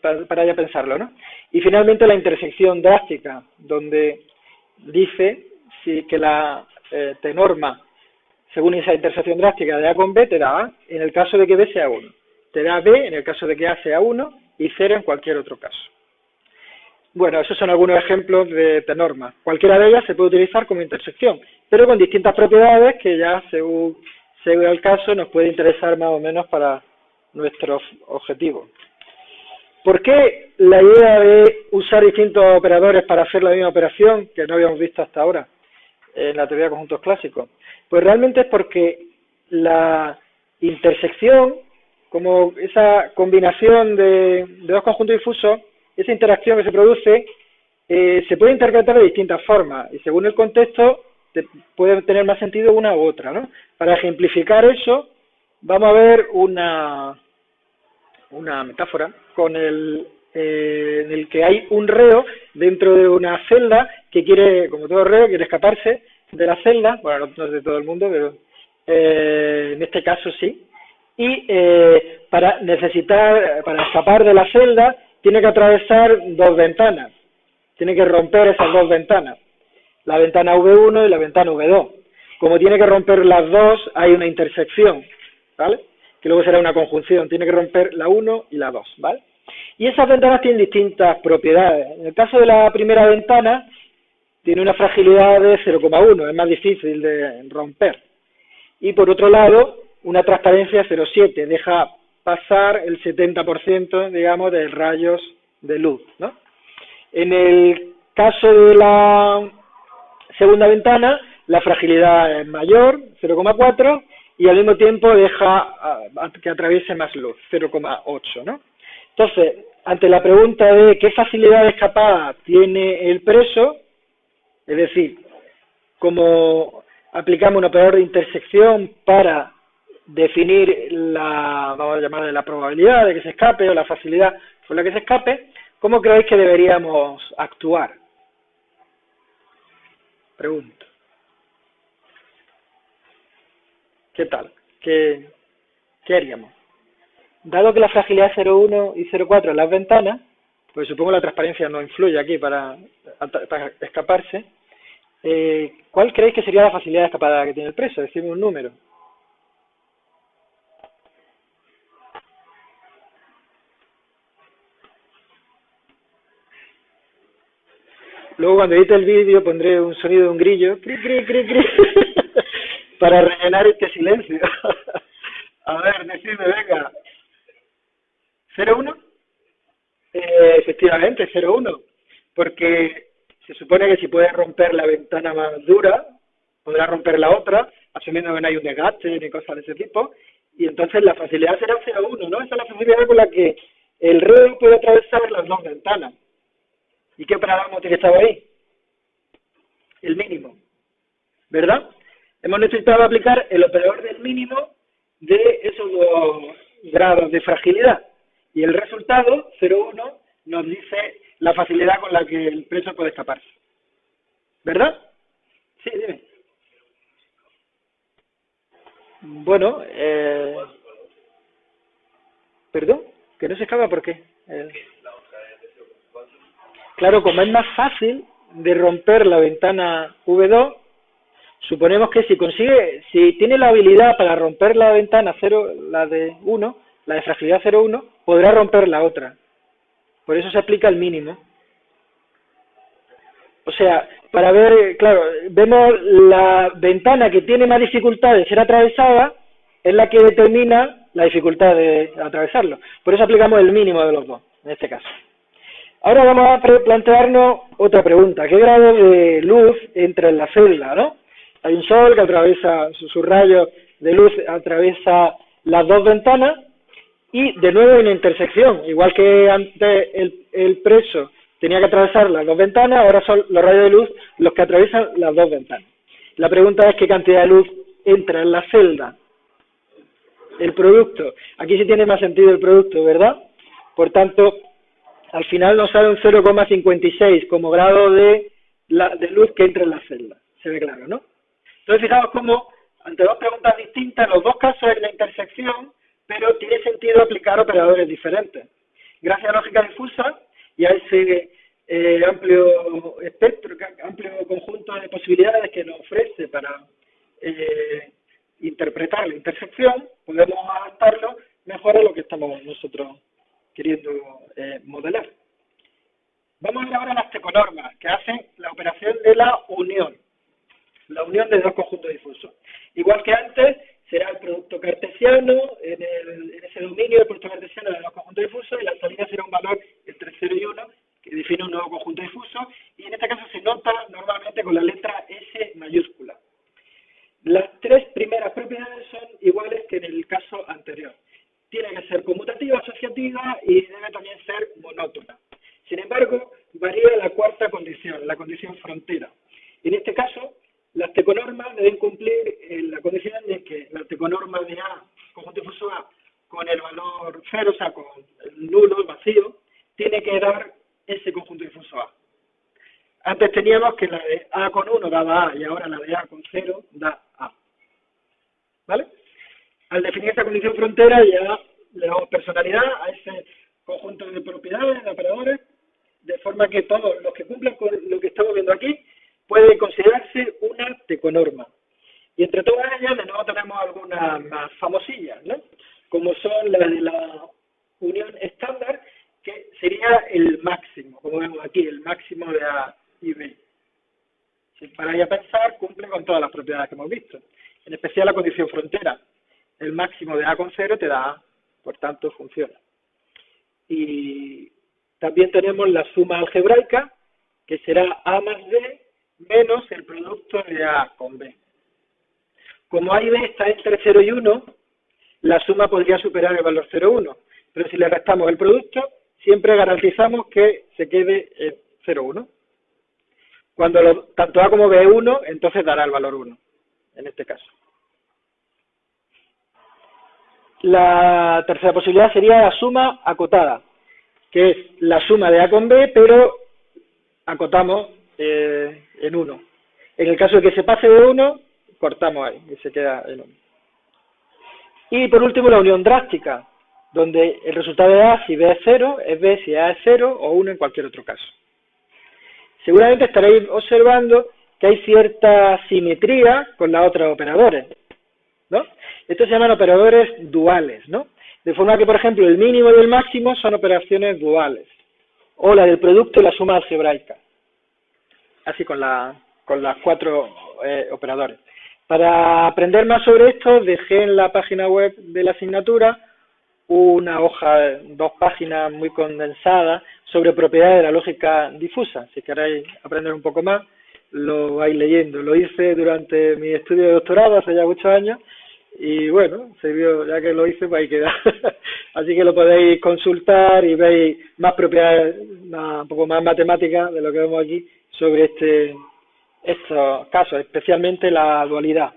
para ya pensarlo, ¿no? Y finalmente la intersección drástica, donde dice si que la eh, te norma según esa intersección drástica de A con B te da A en el caso de que B sea 1, te da B en el caso de que A sea 1 y 0 en cualquier otro caso. Bueno, esos son algunos ejemplos de norma. Cualquiera de ellas se puede utilizar como intersección, pero con distintas propiedades que ya según, según el caso nos puede interesar más o menos para nuestros objetivos. ¿Por qué la idea de usar distintos operadores para hacer la misma operación que no habíamos visto hasta ahora en la teoría de conjuntos clásicos? Pues realmente es porque la intersección, como esa combinación de, dos conjuntos difusos, esa interacción que se produce, eh, se puede interpretar de distintas formas y según el contexto puede tener más sentido una u otra. ¿no? Para ejemplificar eso, vamos a ver una, una metáfora con el, eh, en el que hay un reo dentro de una celda que quiere, como todo reo, quiere escaparse de la celda, bueno, no es de todo el mundo, pero eh, en este caso sí, y para necesitar, para escapar de la celda, tiene que atravesar dos ventanas, tiene que romper esas dos ventanas, la ventana V1 y la ventana V2. Como tiene que romper las dos, hay una intersección, ¿vale? Que luego será una conjunción, tiene que romper la 1 y la 2, ¿vale? Y esas ventanas tienen distintas propiedades. En el caso de la primera ventana, tiene una fragilidad de 0,1, es más difícil de romper. Y por otro lado, una transparencia 0,7, deja pasar el 70%, digamos, de rayos de luz, ¿no? En el caso de la segunda ventana, la fragilidad es mayor, 0,4, y al mismo tiempo deja que atraviese más luz, 0,8, ¿no? Entonces, ante la pregunta de qué facilidad escapada tiene el preso, es decir, como aplicamos un operador de intersección para definir la, vamos a llamarle la probabilidad de que se escape o la facilidad con la que se escape, ¿cómo creéis que deberíamos actuar? Pregunto. ¿Qué tal? ¿Qué, qué haríamos? Dado que la fragilidad es 0,1 y 0,4 en las ventanas, pues supongo la transparencia no influye aquí para, escaparse, eh, ¿cuál creéis que sería la facilidad escapada que tiene el preso? Decime un número. Luego cuando edite el vídeo pondré un sonido de un grillo, cri, cri, cri, cri, para rellenar este silencio. A ver, decime, venga. ¿0-1? Eh, efectivamente, 0-1. Porque se supone que si puede romper la ventana más dura, podrá romper la otra, asumiendo que no hay un desgaste ni cosas de ese tipo. Y entonces la facilidad será 0-1, ¿no? Esa es la facilidad con la que el reo puede atravesar las dos ventanas. ¿Y qué que estaba ahí? El mínimo. ¿Verdad? Hemos necesitado aplicar el operador del mínimo de esos dos grados de fragilidad. Y el resultado, 0,1, nos dice la facilidad con la que el preso puede escaparse. ¿Verdad? Sí, dime. Bueno, eh... ¿Perdón? ¿Que no se escapa por qué? Eh... Claro, como es más fácil de romper la ventana V2, suponemos que si consigue, si tiene la habilidad para romper la ventana 0, la de 1, la de fragilidad 0,1, podrá romper la otra. Por eso se aplica el mínimo. O sea, para ver, claro, vemos la ventana que tiene más dificultad de ser atravesada, es la que determina la dificultad de atravesarlo. Por eso aplicamos el mínimo de los dos, en este caso. Ahora vamos a plantearnos otra pregunta. ¿Qué grado de luz entra en la celda, no? Hay un sol que atraviesa, su, rayo de luz atraviesa las dos ventanas y de nuevo hay una intersección. Igual que antes el, el preso tenía que atravesar las dos ventanas, ahora son los rayos de luz los que atraviesan las dos ventanas. La pregunta es qué cantidad de luz entra en la celda. El producto. Aquí sí tiene más sentido el producto, ¿verdad? Por tanto, al final nos sale un 0,56 como grado de, la, de luz que entra en la celda. Se ve claro, ¿no? Entonces, fijaos cómo, ante dos preguntas distintas, los dos casos es la intersección, pero tiene sentido aplicar operadores diferentes. Gracias a lógica difusa y a ese eh, amplio espectro, amplio conjunto de posibilidades que nos ofrece para eh, interpretar la intersección, podemos adaptarlo mejor a lo que estamos nosotros queriendo eh, modelar. Vamos a ver ahora las teconormas, que hacen la operación de la unión, la unión de dos conjuntos difusos. Igual que antes, será el producto cartesiano, en, ese dominio del producto cartesiano de dos conjuntos difusos, y la salida será un valor entre 0 y 1, que define un nuevo conjunto difuso, y en este caso se nota normalmente con la letra S mayúscula. Las tres primeras propiedades son iguales que en el caso anterior tiene que ser conmutativa, asociativa y debe también ser monótona. Sin embargo, varía la cuarta condición, la condición frontera. En este caso, las teconormas deben cumplir eh, la condición de que la teconorma de A, conjunto difuso A, con el valor cero, o sea, con el nulo, el vacío, tiene que dar ese conjunto difuso A. Antes teníamos que la de A con 1 daba A y ahora la de A con 0 da A. ¿Vale? Al definir esta condición frontera ya le damos personalidad a ese conjunto de propiedades, de operadores, de forma que todos los que cumplan con lo que estamos viendo aquí pueden considerarse una teconorma. Y entre todas ellas, de nuevo tenemos algunas más famosillas, ¿no? como son las de la unión estándar, que sería el máximo, como vemos aquí, el máximo de A y B. Si paráis a pensar, cumple con todas las propiedades que hemos visto, en especial la condición frontera. El máximo de A con 0 te da A, por tanto funciona. Y también tenemos la suma algebraica, que será A más B menos el producto de A con B. Como A y B está entre 0 y 1, la suma podría superar el valor 0,1. Pero si le restamos el producto, siempre garantizamos que se quede en 0,1. Cuando tanto A como B es 1, entonces dará el valor 1, en este caso. La tercera posibilidad sería la suma acotada, que es la suma de A con B, pero acotamos eh, en 1. En el caso de que se pase de 1, cortamos ahí y se queda en 1. Y por último la unión drástica, donde el resultado de A si B es 0, es B si A es 0 o 1 en cualquier otro caso. Seguramente estaréis observando que hay cierta simetría con las otras operadores. Estos se llaman operadores duales, ¿no? De forma que, por ejemplo, el mínimo y el máximo son operaciones duales, o la del producto y la suma algebraica, así con, la, con las cuatro eh, operadores. Para aprender más sobre esto, dejé en la página web de la asignatura una hoja, dos páginas muy condensadas sobre propiedades de la lógica difusa. Si queréis aprender un poco más, lo vais leyendo. Lo hice durante mi estudio de doctorado hace ya muchos años y bueno, se vio, ya que lo hice, pues ahí queda. Así que lo podéis consultar y veis más propiedades, un poco más matemáticas de lo que vemos aquí sobre este estos casos, especialmente la dualidad.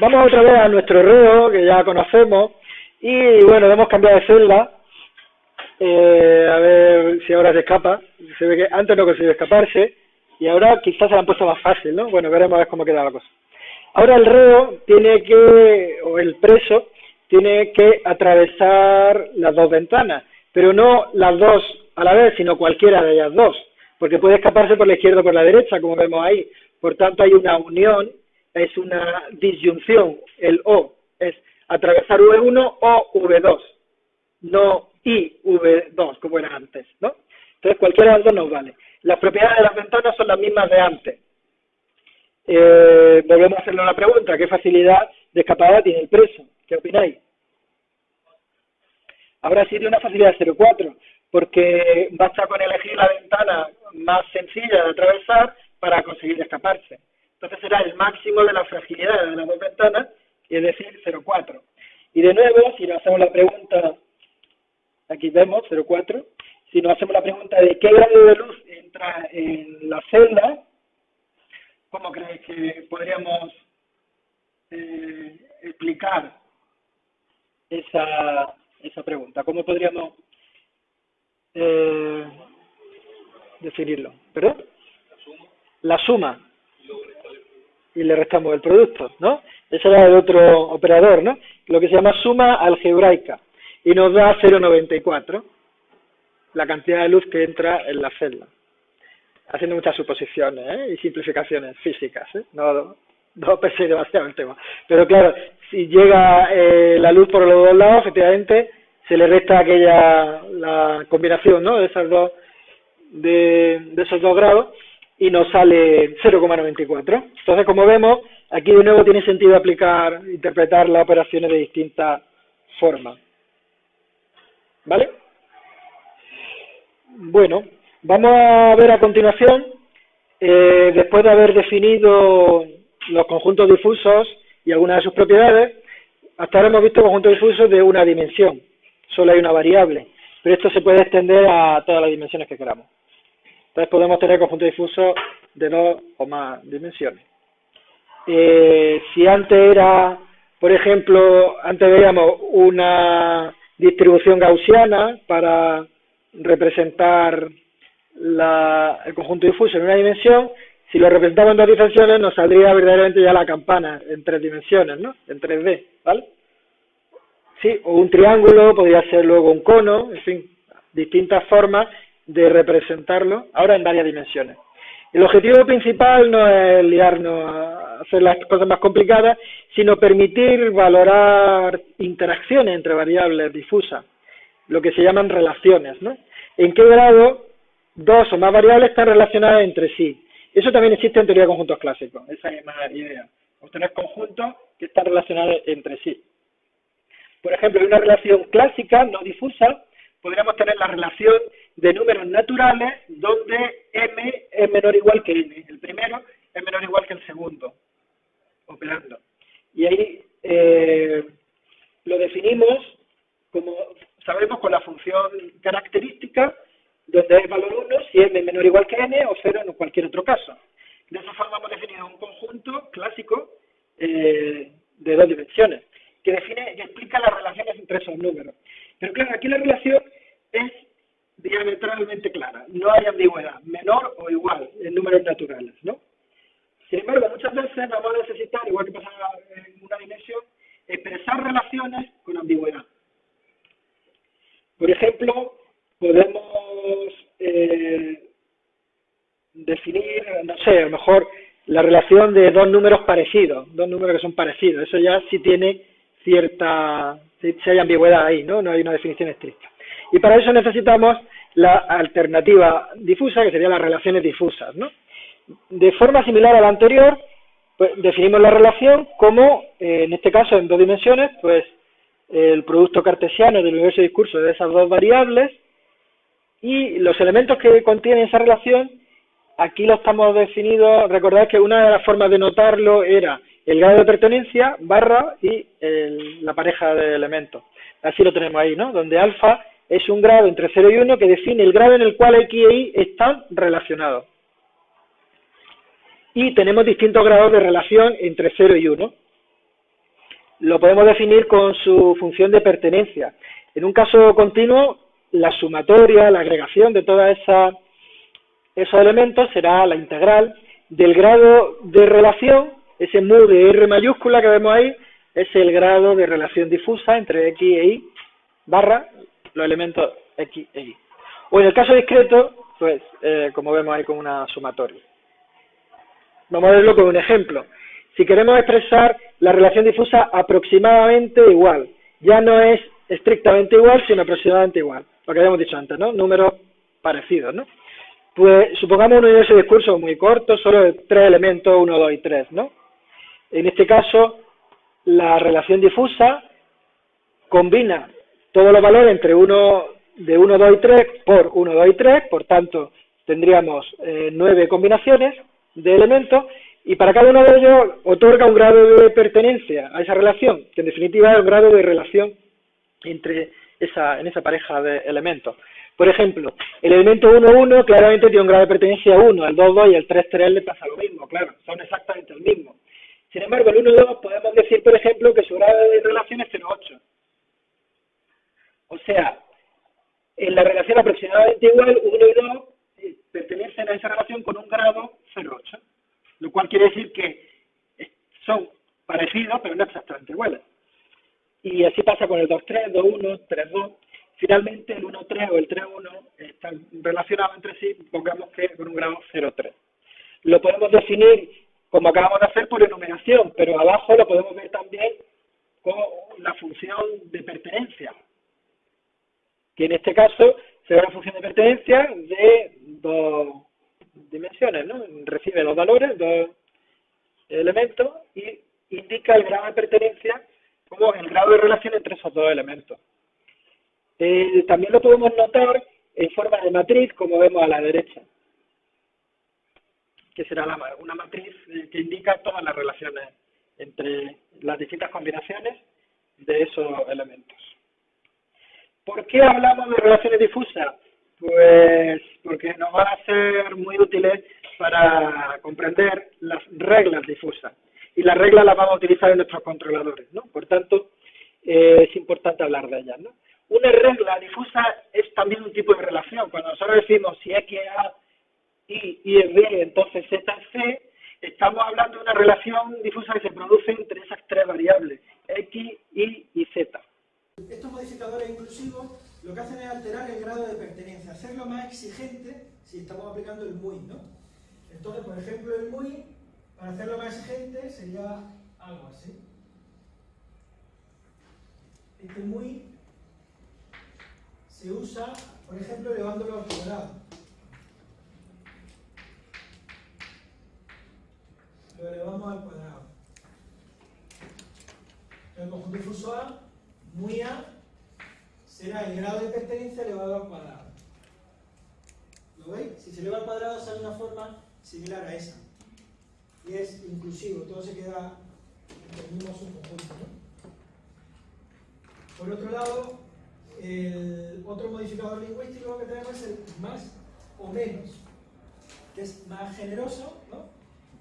Vamos otra vez a nuestro reo, que ya conocemos, y bueno, hemos cambiado de celda, eh, a ver si ahora se escapa, se ve que antes no consiguió escaparse, y ahora quizás se la han puesto más fácil, ¿no? Bueno, veremos a ver cómo queda la cosa. Ahora el reo tiene que, o el preso, tiene que atravesar las dos ventanas, pero no las dos a la vez, sino cualquiera de ellas dos porque puede escaparse por la izquierda o por la derecha, como vemos ahí. Por tanto, hay una unión, es una disyunción. El O es atravesar V1 o V2, no I V2, como era antes, ¿no? Entonces, cualquiera de las dos nos vale. Las propiedades de las ventanas son las mismas de antes. Eh, volvemos a hacerle una pregunta. ¿Qué facilidad de escapada tiene el preso? ¿Qué opináis? Ahora sí tiene una facilidad de 0,4 porque basta con elegir la ventana más sencilla de atravesar para conseguir escaparse. Entonces será el máximo de la fragilidad de las dos ventanas, es decir, 0,4. Y de nuevo, si nos hacemos la pregunta, aquí vemos 0,4, si nos hacemos la pregunta de qué grado de luz entra en la celda, ¿cómo creéis que podríamos eh, explicar esa, esa pregunta? ¿Cómo podríamos eh, definirlo. ¿Perdón? La suma. Y le restamos el producto, ¿no? Ese era el otro operador, ¿no? Lo que se llama suma algebraica. Y nos da 0,94, la cantidad de luz que entra en la celda. Haciendo muchas suposiciones ¿eh? y simplificaciones físicas, ¿eh? No, no pensé demasiado el tema. Pero claro, si llega eh, la luz por los dos lados, efectivamente se le resta aquella la combinación ¿no? de esas dos de, esos dos grados y nos sale 0,94. Entonces, como vemos, aquí de nuevo tiene sentido aplicar, interpretar las operaciones de distintas formas. ¿Vale? Bueno, vamos a ver a continuación, eh, después de haber definido los conjuntos difusos y algunas de sus propiedades, hasta ahora hemos visto conjuntos difusos de una dimensión solo hay una variable, pero esto se puede extender a todas las dimensiones que queramos. Entonces podemos tener conjuntos difusos de dos o más dimensiones. Eh, si antes era, por ejemplo, antes veíamos una distribución gaussiana para representar el conjunto difuso en una dimensión, si lo representamos en dos dimensiones nos saldría verdaderamente ya la campana en tres dimensiones, ¿no? En 3D, ¿vale? Sí, o un triángulo, podría ser luego un cono, en fin, distintas formas de representarlo, ahora en varias dimensiones. El objetivo principal no es liarnos a hacer las cosas más complicadas, sino permitir valorar interacciones entre variables difusas, lo que se llaman relaciones, ¿no? En qué grado dos o más variables están relacionadas entre sí. Eso también existe en teoría de conjuntos clásicos, esa misma idea. Obtener conjuntos que están relacionados entre sí. Por ejemplo, en una relación clásica, no difusa, podríamos tener la relación de números naturales donde m es menor o igual que n. El primero es menor o igual que el segundo, operando. Y ahí eh, lo definimos como sabemos con la función característica donde es valor 1 si m es menor o igual que n o 0 en cualquier otro caso. De esa forma hemos definido un conjunto clásico eh, de dos dimensiones que define y explica las relaciones entre esos números. Pero claro, aquí la relación es diametralmente clara, no hay ambigüedad, menor o igual en números naturales, ¿no? Sin embargo, muchas veces vamos a necesitar, igual que pasa en una dimensión, expresar relaciones con ambigüedad. Por ejemplo, podemos eh, definir, no sé, a lo mejor la relación de dos números parecidos, dos números que son parecidos. Eso ya sí tiene cierta, si hay ambigüedad ahí, ¿no? No hay una definición estricta. Y para eso necesitamos la alternativa difusa, que serían las relaciones difusas, ¿no? De forma similar a la anterior, pues definimos la relación como, eh, en este caso en dos dimensiones, pues el producto cartesiano del universo de discurso de esas dos variables y los elementos que contienen esa relación, aquí lo estamos definidos, recordad que una de las formas de notarlo era el grado de pertenencia barra y la pareja de elementos. Así lo tenemos ahí, ¿no? Donde alfa es un grado entre 0 y 1 que define el grado en el cual X e Y están relacionados. Y tenemos distintos grados de relación entre 0 y 1. Lo podemos definir con su función de pertenencia. En un caso continuo, la sumatoria, la agregación de todos esos elementos será la integral del grado de relación, ese mu de R mayúscula que vemos ahí, es el grado de relación difusa entre X e Y barra los elementos X e Y. O en el caso discreto, pues eh, como vemos ahí con una sumatoria. Vamos a verlo con un ejemplo. Si queremos expresar la relación difusa aproximadamente igual, ya no es estrictamente igual, sino aproximadamente igual lo que habíamos dicho antes, ¿no? Números parecidos, ¿no? Pues supongamos un universo de discurso muy corto, solo tres elementos, 1, 2 y 3, ¿no? En este caso, la relación difusa combina todos los valores entre uno de 1, 2 y 3 por 1, 2 y 3, por tanto, tendríamos eh, nueve combinaciones de elementos y para cada uno de ellos otorga un grado de pertenencia a esa relación, que en definitiva es un grado de relación entre esa, en esa pareja de elementos. Por ejemplo, el elemento 1, 1 claramente tiene un grado de pertenencia a 1, el 2, 2 y el 3, 3 le pasa lo mismo, claro, son exactamente el mismo. Sin embargo, el 1, 2 podemos decir, por ejemplo, que su grado de relación es 0,8. O sea, en la relación aproximadamente igual, 1 y 2 eh, pertenecen a esa relación con un grado 0,8, lo cual quiere decir que son parecidos, pero no exactamente iguales. Y así pasa con el 2-3, 2-1, 3-2. Finalmente el 1-3 o el 3-1 están relacionados entre sí, pongamos que con un grado 0-3. Lo podemos definir como acabamos de hacer por enumeración, pero abajo lo podemos ver también con la función de pertenencia, que en este caso será una función de pertenencia de dos dimensiones, ¿no? Recibe dos valores, dos elementos y indica el grado de pertenencia como el grado de relación entre esos dos elementos. Eh, también lo podemos notar en forma de matriz, como vemos a la derecha, que será una matriz eh, que indica todas las relaciones entre las distintas combinaciones de esos elementos. ¿Por qué hablamos de relaciones difusas? Pues porque nos van a ser muy útiles para comprender las reglas difusas y las reglas las vamos a utilizar en nuestros controladores, ¿no? Por tanto, eh, es importante hablar de ellas, ¿no? una regla difusa es también un tipo de relación. Cuando nosotros decimos si X es A, Y, Y es B, entonces Z es C, estamos hablando de una relación difusa que se produce entre esas tres variables, X, Y y Z. Estos modificadores inclusivos lo que hacen es alterar el grado de pertenencia, hacerlo más exigente si estamos aplicando el MUI, ¿no? Entonces, por ejemplo, el MUI, para hacerlo más exigente, sería algo así. Este MUI se usa, por ejemplo, elevándolo al cuadrado. Lo elevamos al cuadrado. El conjunto difuso A, muy A, será el grado de pertenencia elevado al cuadrado. ¿Lo veis? Si se eleva al cuadrado sale una forma similar a esa. Y es inclusivo, todo se queda en el mismo subconjunto. Por otro lado, el otro modificador lingüístico que tenemos es el más o menos, que es más generoso, ¿no?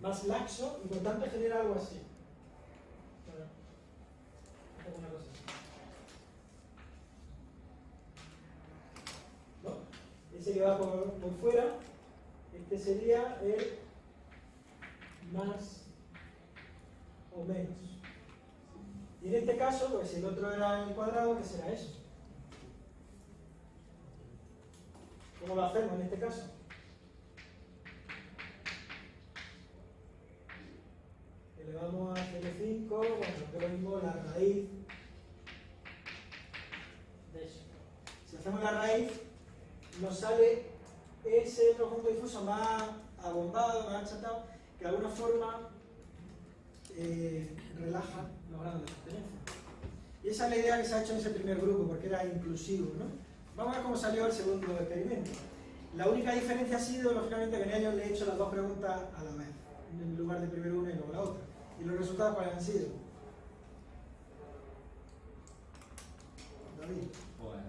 más laxo y por tanto genera algo así. Ese que va por, por fuera, este sería el más o menos. Y en este caso, pues si el otro era el cuadrado, ¿qué será eso? ¿Cómo lo hacemos en este caso? Elevamos a 0,5, bueno, que lo mismo la raíz de eso. Si hacemos la raíz, nos sale ese conjunto difuso más abombado, más achatado, que de alguna forma eh, relaja los grados de pertenencia. Y esa es la idea que se ha hecho en ese primer grupo, porque era inclusivo. ¿no? Vamos a ver cómo salió el segundo experimento. La única diferencia ha sido, lógicamente, que en ellos le he hecho las dos preguntas a la vez, en lugar de primero una y luego la otra. ¿Y los resultados cuáles han sido? David. Pues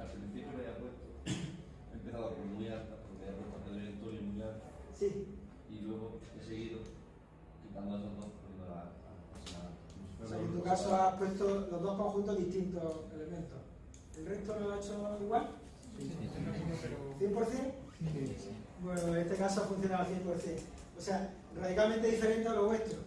al principio le había puesto, he empezado con muy alta, porque había puesto a Pedro y Antonio muy alta, Sí. y luego he seguido quitando esos dos, poniendo la. la, O sea, en tu caso has puesto los dos conjuntos distintos elementos. ¿El resto lo ha hecho igual? ¿100%? Bueno, en este caso ha funcionado al 100%. O sea, radicalmente diferente a lo vuestro.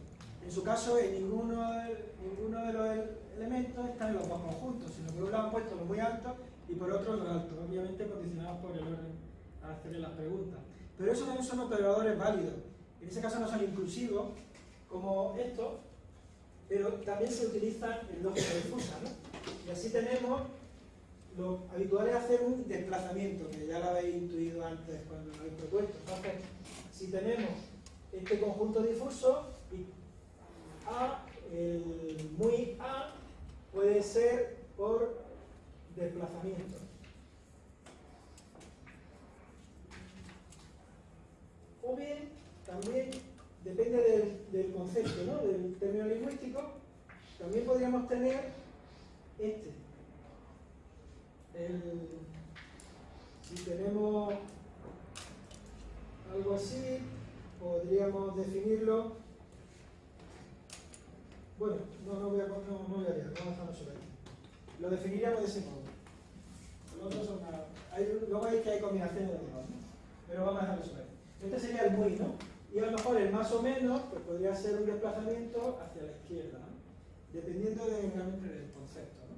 En su caso, en ninguno de, ninguno de los elementos están en los dos conjuntos, sino que por un lado han puesto los muy altos y por otro los altos, obviamente condicionados por el orden a hacerle las preguntas. Pero esos también son operadores válidos. En ese caso no son inclusivos, como estos, pero también se utilizan en lógica difusa. ¿no? Y así tenemos lo habitual es hacer un desplazamiento, que ya lo habéis intuido antes cuando lo habéis propuesto. Entonces, si tenemos este conjunto difuso, A, el muy A, puede ser por desplazamiento. O bien, también, depende del, concepto, ¿no? del término lingüístico, también podríamos tener este. El, si tenemos algo así, podríamos definirlo. Bueno, no, no voy a, no, no voy a liar, vamos a dejarlo. Lo definiríamos de ese modo. Los otros son una- hay- luego hay que hay combinaciones de los dos, pero vamos a dejarlo sobre. Este sería el muy, ¿no? Y a lo mejor el más o menos, pues podría ser un desplazamiento hacia la izquierda, ¿no? dependiendo de, realmente del concepto. ¿no?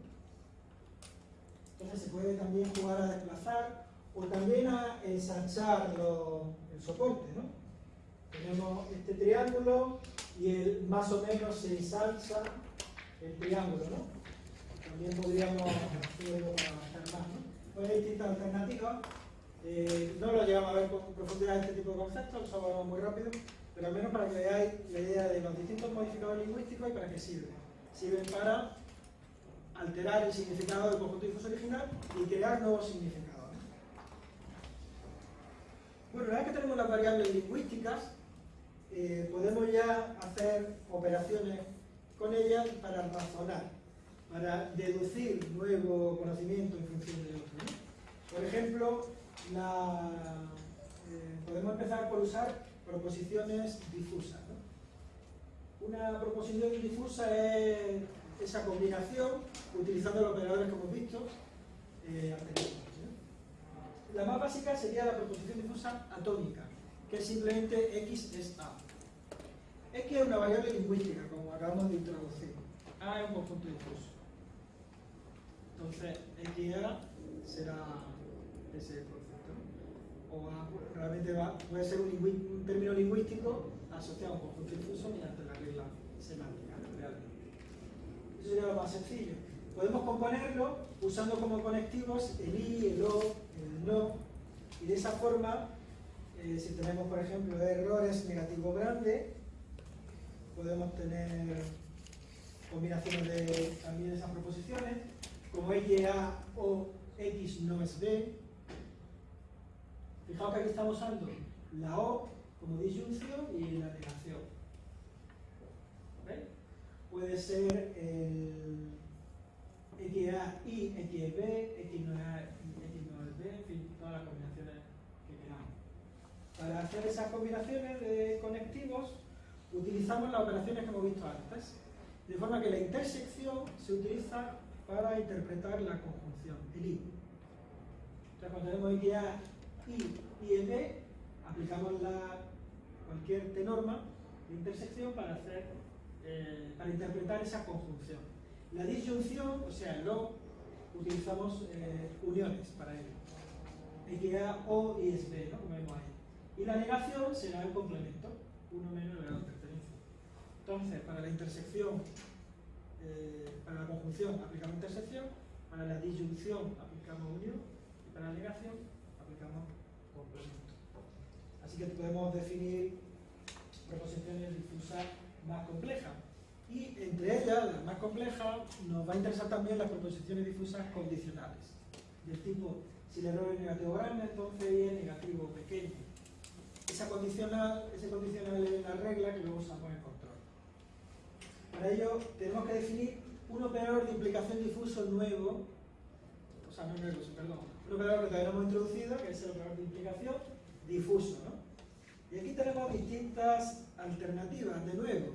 Entonces se puede también jugar a desplazar o también a ensanchar el soporte. ¿no? Tenemos este triángulo y el más o menos se ensancha el triángulo. ¿no? También podríamos hacerlo para avanzar más. ¿no? Pues hay distintas alternativas. Eh, no lo llegamos a ver con profundidad este tipo de conceptos, solo vamos muy rápido, pero al menos para que veáis la idea de los distintos modificadores lingüísticos y para qué sirven. Sirven para alterar el significado del conjunto difuso original y crear nuevos significados. ¿no? Bueno, una vez que tenemos las variables lingüísticas, eh, podemos ya hacer operaciones con ellas para razonar, para deducir nuevo conocimiento en función de otro. Por ejemplo, eh, podemos empezar por usar proposiciones difusas. Una proposición difusa es esa combinación, utilizando los operadores que hemos visto, eh. ¿no? La más básica sería la proposición difusa atómica, que es simplemente x es a. X es una variable lingüística, como acabamos de introducir. A es un conjunto difuso. Entonces, XA será ese. O realmente va, puede ser un, término lingüístico asociado a un conjunto difuso mediante la regla semántica, realmente. Eso sería lo más sencillo. Podemos componerlo usando como conectivos el i, el o, el no, y de esa forma, eh, si tenemos, por ejemplo, errores negativo grande, podemos tener combinaciones de también esas proposiciones, como X A o X no es B. Fijaos que aquí estamos usando la O como disyunción y la negación. ¿Veis? Puede ser el XA y XB, X no A X no es B, en fin, todas las combinaciones que queramos. Para hacer esas combinaciones de conectivos, utilizamos las operaciones que hemos visto antes. De forma que la intersección se utiliza para interpretar la conjunción, el I. Entonces, cuando tenemos XA, I y EB, aplicamos la, cualquier T norma de intersección para, hacer, eh, para interpretar esa conjunción. La disyunción, o sea, el O, utilizamos eh, uniones para ello. XA, O y es B, ¿no? como vemos ahí. Y la negación será el complemento, uno menos el grado de pertenencia. Entonces, para la intersección, eh, para la conjunción aplicamos intersección, para la disyunción aplicamos unión y para la negación. Así que podemos definir proposiciones difusas más complejas. Y entre ellas, las más complejas, nos va a interesar también las proposiciones difusas condicionales. Del tipo, si el error es negativo grande, entonces y es negativo pequeño. Esa condicional, ese condicional es la regla que luego usamos en control. Para ello tenemos que definir un operador de implicación difuso nuevo, o sea, no nuevo, perdón, un operador que todavía hemos introducido, que es el operador de implicación difuso. ¿no? Y aquí tenemos distintas alternativas, de nuevo.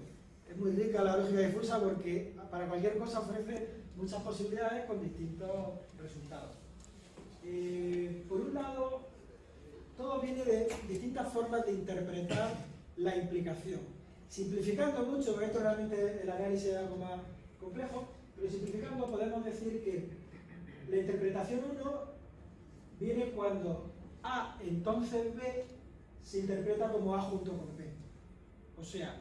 Es muy rica la lógica difusa porque para cualquier cosa ofrece muchas posibilidades con distintos resultados. Eh, por un lado, todo viene de distintas formas de interpretar la implicación. Simplificando mucho, porque esto realmente el análisis es algo más complejo, pero simplificando podemos decir que la interpretación 1 viene cuando A entonces B se interpreta como A junto con B. O sea,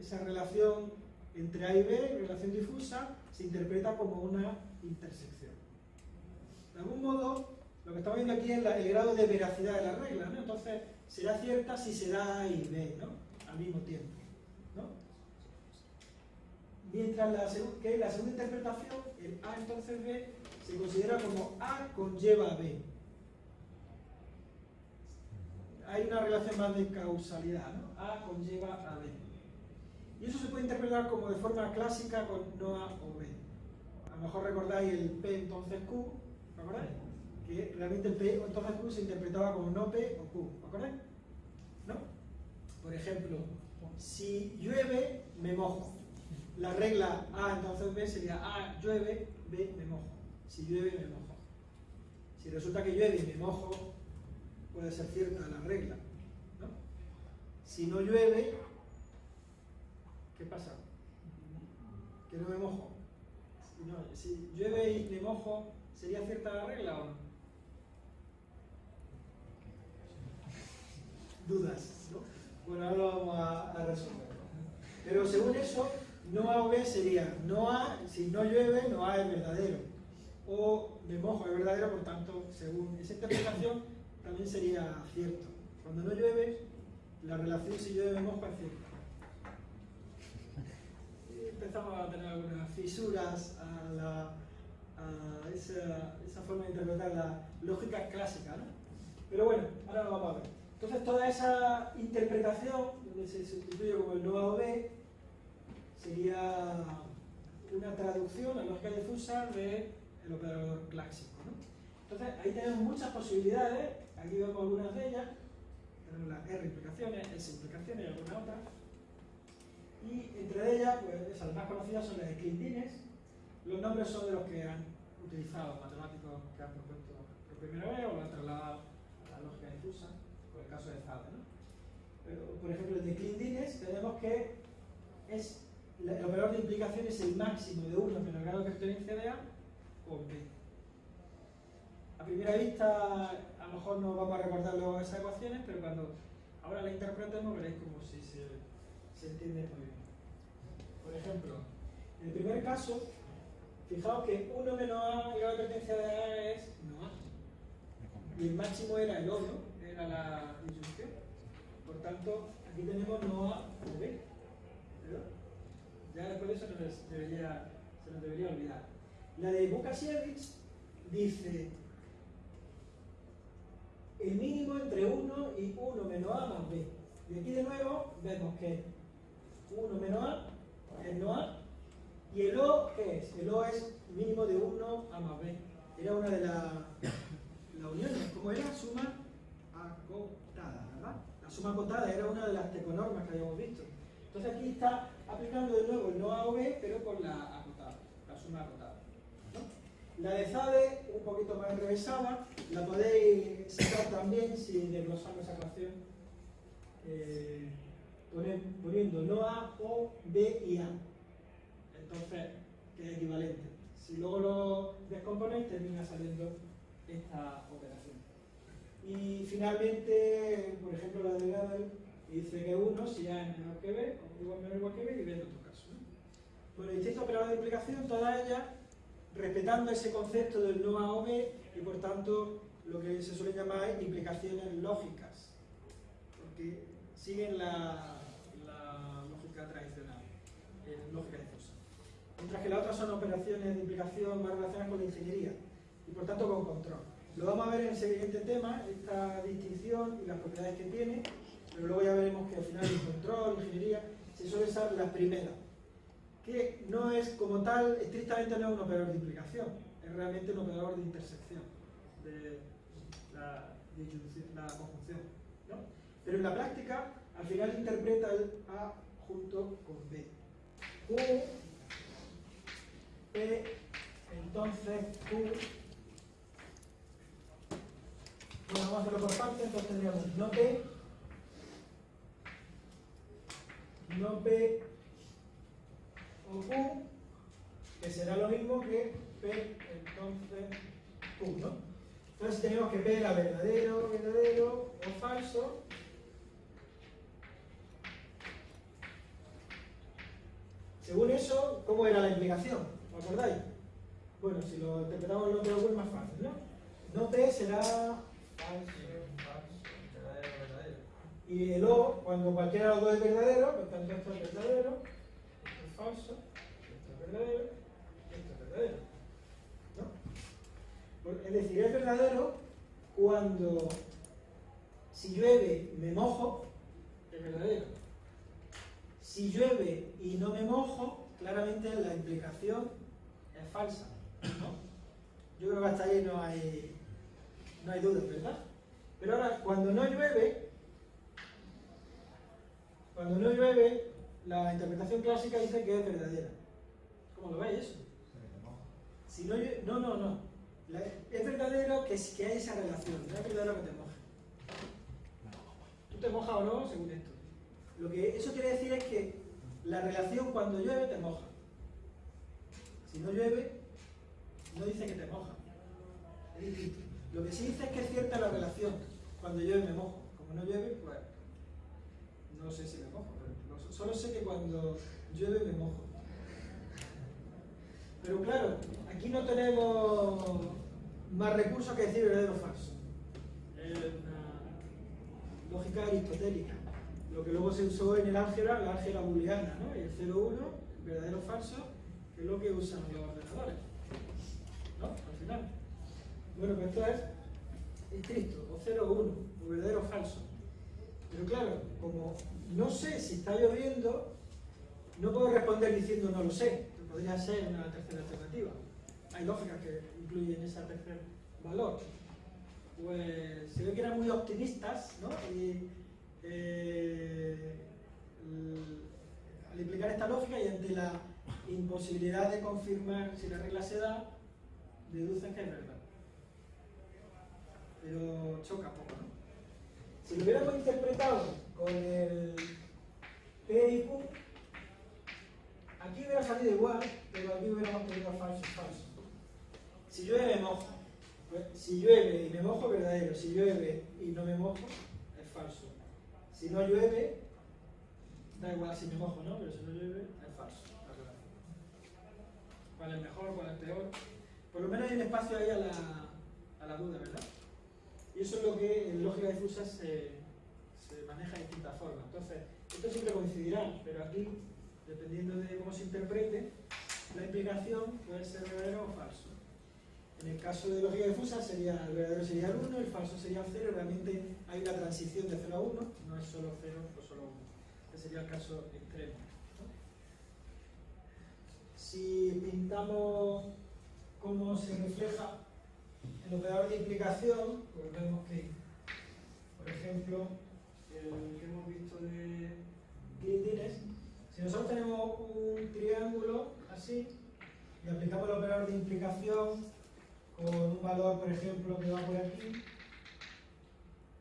esa relación entre A y B, relación difusa, se interpreta como una intersección. De algún modo, lo que estamos viendo aquí es el grado de veracidad de la regla, ¿no? Entonces, será cierta si se da A y B, ¿no? Al mismo tiempo, ¿no? Mientras que la segunda interpretación, el A entonces B, se considera como A conlleva a B. Hay una relación más de causalidad, ¿no? A conlleva a B. Y eso se puede interpretar como de forma clásica con no A o B. A lo mejor recordáis el P entonces Q, ¿os acordáis? Que realmente el P entonces Q se interpretaba como no P o Q, ¿os acordáis? ¿No? Por ejemplo, si llueve, me mojo. La regla A entonces B sería A llueve, B me mojo. Si llueve, me mojo. Si resulta que llueve me mojo, puede ser cierta la regla. ¿no? Si no llueve, ¿qué pasa? Que no me mojo. Si, no, si llueve y me mojo, ¿sería cierta la regla o no? Dudas, ¿no? Bueno, ahora lo vamos a, a resolver. Pero según eso, no A o B sería no A, si no llueve, no A es verdadero. O me mojo es verdadero, por tanto, según esa interpretación, también sería cierto. Cuando no llueve, la relación si llueve me mojo es cierta. Y empezamos a tener algunas fisuras a, la, a esa, esa forma de interpretar la lógica clásica, ¿no? Pero bueno, ahora lo vamos a ver. Entonces toda esa interpretación, donde se sustituye como el no A o B, sería una traducción a lógica difusa del operador clásico. ¿no? Entonces ahí tenemos muchas posibilidades, aquí vemos algunas de ellas, tenemos las R implicaciones, S implicaciones y algunas otras. Y entre ellas, pues esas más conocidas son las ecliptines, los nombres son de los que han utilizado matemáticos que han propuesto por primera vez o lo han trasladado a la lógica difusa, por el caso de Zade. por ejemplo, el de Klein-Dines tenemos que es el operador de implicación es el máximo de 1 menos el grado de pertenencia de A por B. A primera vista, a lo mejor no vamos a recordar esas ecuaciones, pero cuando ahora las interpretemos veréis como si se, entiende muy bien. Por ejemplo, en el primer caso, fijaos que 1 menos A, el grado de pertenencia de A es no A. Y el máximo era el O, ¿no? Era la disyunción. Por tanto, aquí tenemos no A o B. Ya después de eso nos debería, se nos debería olvidar. La de Bukasiewicz dice el mínimo entre 1 y 1 menos A más B. Y aquí de nuevo vemos que 1 menos A es no A. ¿Y el O qué es? El O es mínimo de 1 A más B. Era una de las las uniones. ¿Cómo era? Suma acotada, ¿verdad? La suma acotada era una de las teconormas que habíamos visto. Entonces aquí está aplicando de nuevo el no A o B, pero con la acotada, la suma acotada. La de Zade, un poquito más enrevesada, la podéis sacar también si desglosamos esa ecuación eh, poniendo no A, O, B y A. Entonces, que es equivalente. Si luego lo descomponéis, termina saliendo esta operación. Y finalmente, por ejemplo, la de Gödel dice que 1 si A es menor que B, igual menor igual que B, y B en otro caso. ¿no? Bueno, distintos operadores de implicación, todas ellas respetando ese concepto del no A B y por tanto lo que se suele llamar implicaciones lógicas, porque siguen la, la lógica tradicional, eh, lógica difusa. Mientras que las otras son operaciones de implicación más relacionadas con la ingeniería y por tanto con control. Lo vamos a ver en el siguiente tema, esta distinción y las propiedades que tiene, pero luego ya veremos que al final en control, ingeniería, se suele usar la primera, que no es como tal, estrictamente no es un operador de implicación, es realmente un operador de intersección, de la, conjunción. ¿no? Pero en la práctica, al final interpreta el A junto con B. Q, P, entonces Q. Bueno, vamos a hacerlo por partes, entonces tendríamos no P, no P o Q, que será lo mismo que P, entonces Q, ¿no? Entonces tenemos que P era verdadero, verdadero o falso. Según eso, ¿cómo era la implicación? ¿Os acordáis? Bueno, si lo interpretamos en otro es más fácil, ¿no? No P será falso, falso, Verdadero, verdadero. y el O, cuando cualquiera de los dos es verdadero, por tanto esto es verdadero, esto es falso, esto es verdadero, esto es. Por- Es decir, es verdadero cuando si llueve me mojo, es verdadero. Si llueve y no me mojo, claramente la implicación es falsa. ¿no? Yo creo que hasta ahí no hay, no hay dudas, ¿verdad? Pero ahora, cuando no llueve, cuando no llueve, la interpretación clásica dice que es verdadera. ¿Cómo lo veis eso? Si no, no, no, no. Es verdadero que, que hay esa relación, no es verdadero que te mojes. Tú te mojas o no, según esto. Lo que eso quiere decir es que la relación cuando llueve te moja. Si no llueve, no dice que te moja. Es distinto. Lo que sí dice es que es cierta la relación. Cuando llueve me mojo. Como no llueve, pues no sé si me mojo. Solo sé que cuando llueve me mojo. Pero claro, aquí no tenemos más recursos que decir verdadero o falso. Lógica aristotélica. Lo que luego se usó en el álgebra, la álgebra booleana, ¿no? El 0-1, verdadero o falso, que es lo que usan los ordenadores. ¿No? Al final. Bueno, pues esto es estricto, o 0-1, o verdadero o falso. Pero claro, como no sé si está lloviendo, no puedo responder diciendo no lo sé, que podría ser una tercera alternativa. Hay lógicas que incluyen ese tercer valor. Pues se ve que eran muy optimistas, ¿no? Y eh, al implicar esta lógica y ante la imposibilidad de confirmar si la regla se da, deducen que es verdad. Pero choca poco, ¿no? Si lo hubiéramos interpretado con el P y Q, aquí hubiera salido igual, pero aquí hubiéramos tenido falso, falso. Si llueve, me mojo. Si llueve y me mojo, verdadero. Si llueve y no me mojo, es falso. Si no llueve, da igual si me mojo no, pero si no llueve, es falso. ¿Cuál es mejor, cuál es peor? Por lo menos hay un espacio ahí a la, a la duda, ¿verdad? Y eso es lo que en lógica difusa se, maneja de distintas formas. Entonces, esto siempre coincidirá, pero aquí, dependiendo de cómo se interprete, la implicación puede ser verdadero o falso. En el caso de lógica difusa, sería, el verdadero sería el 1, el falso sería el 0, realmente hay una transición de 0 a 1, no es solo 0 o solo 1. Este sería el caso extremo. Si pintamos cómo se refleja el operador de implicación, pues vemos que, por ejemplo, el que hemos visto de Glindines, si nosotros tenemos un triángulo así y aplicamos el operador de implicación con un valor, por ejemplo, que va por aquí,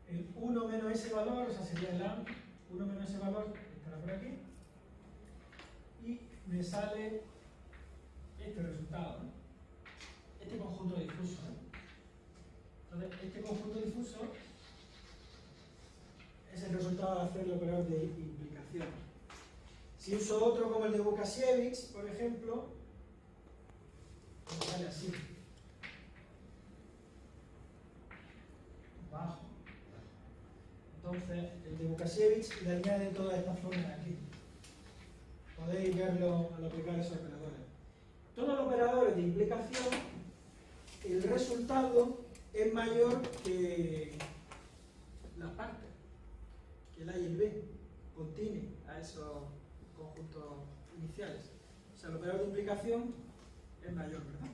el 1 menos ese valor, o sea, sería el A, 1 menos ese valor, estará por aquí, y me sale este resultado, ¿no? este conjunto difuso. Entonces, este conjunto difuso es el resultado de hacer el operador de implicación. Si uso otro como el de Bukasiewicz, por ejemplo, me sale así. Bajo. Entonces, el de Bukasiewicz le añade todas estas formas aquí. Podéis verlo al aplicar esos operadores. Todos los operadores de implicación, el resultado es mayor que las partes, que el A y el B, contiene a esos conjuntos iniciales. O sea, el operador de implicación es mayor, ¿verdad?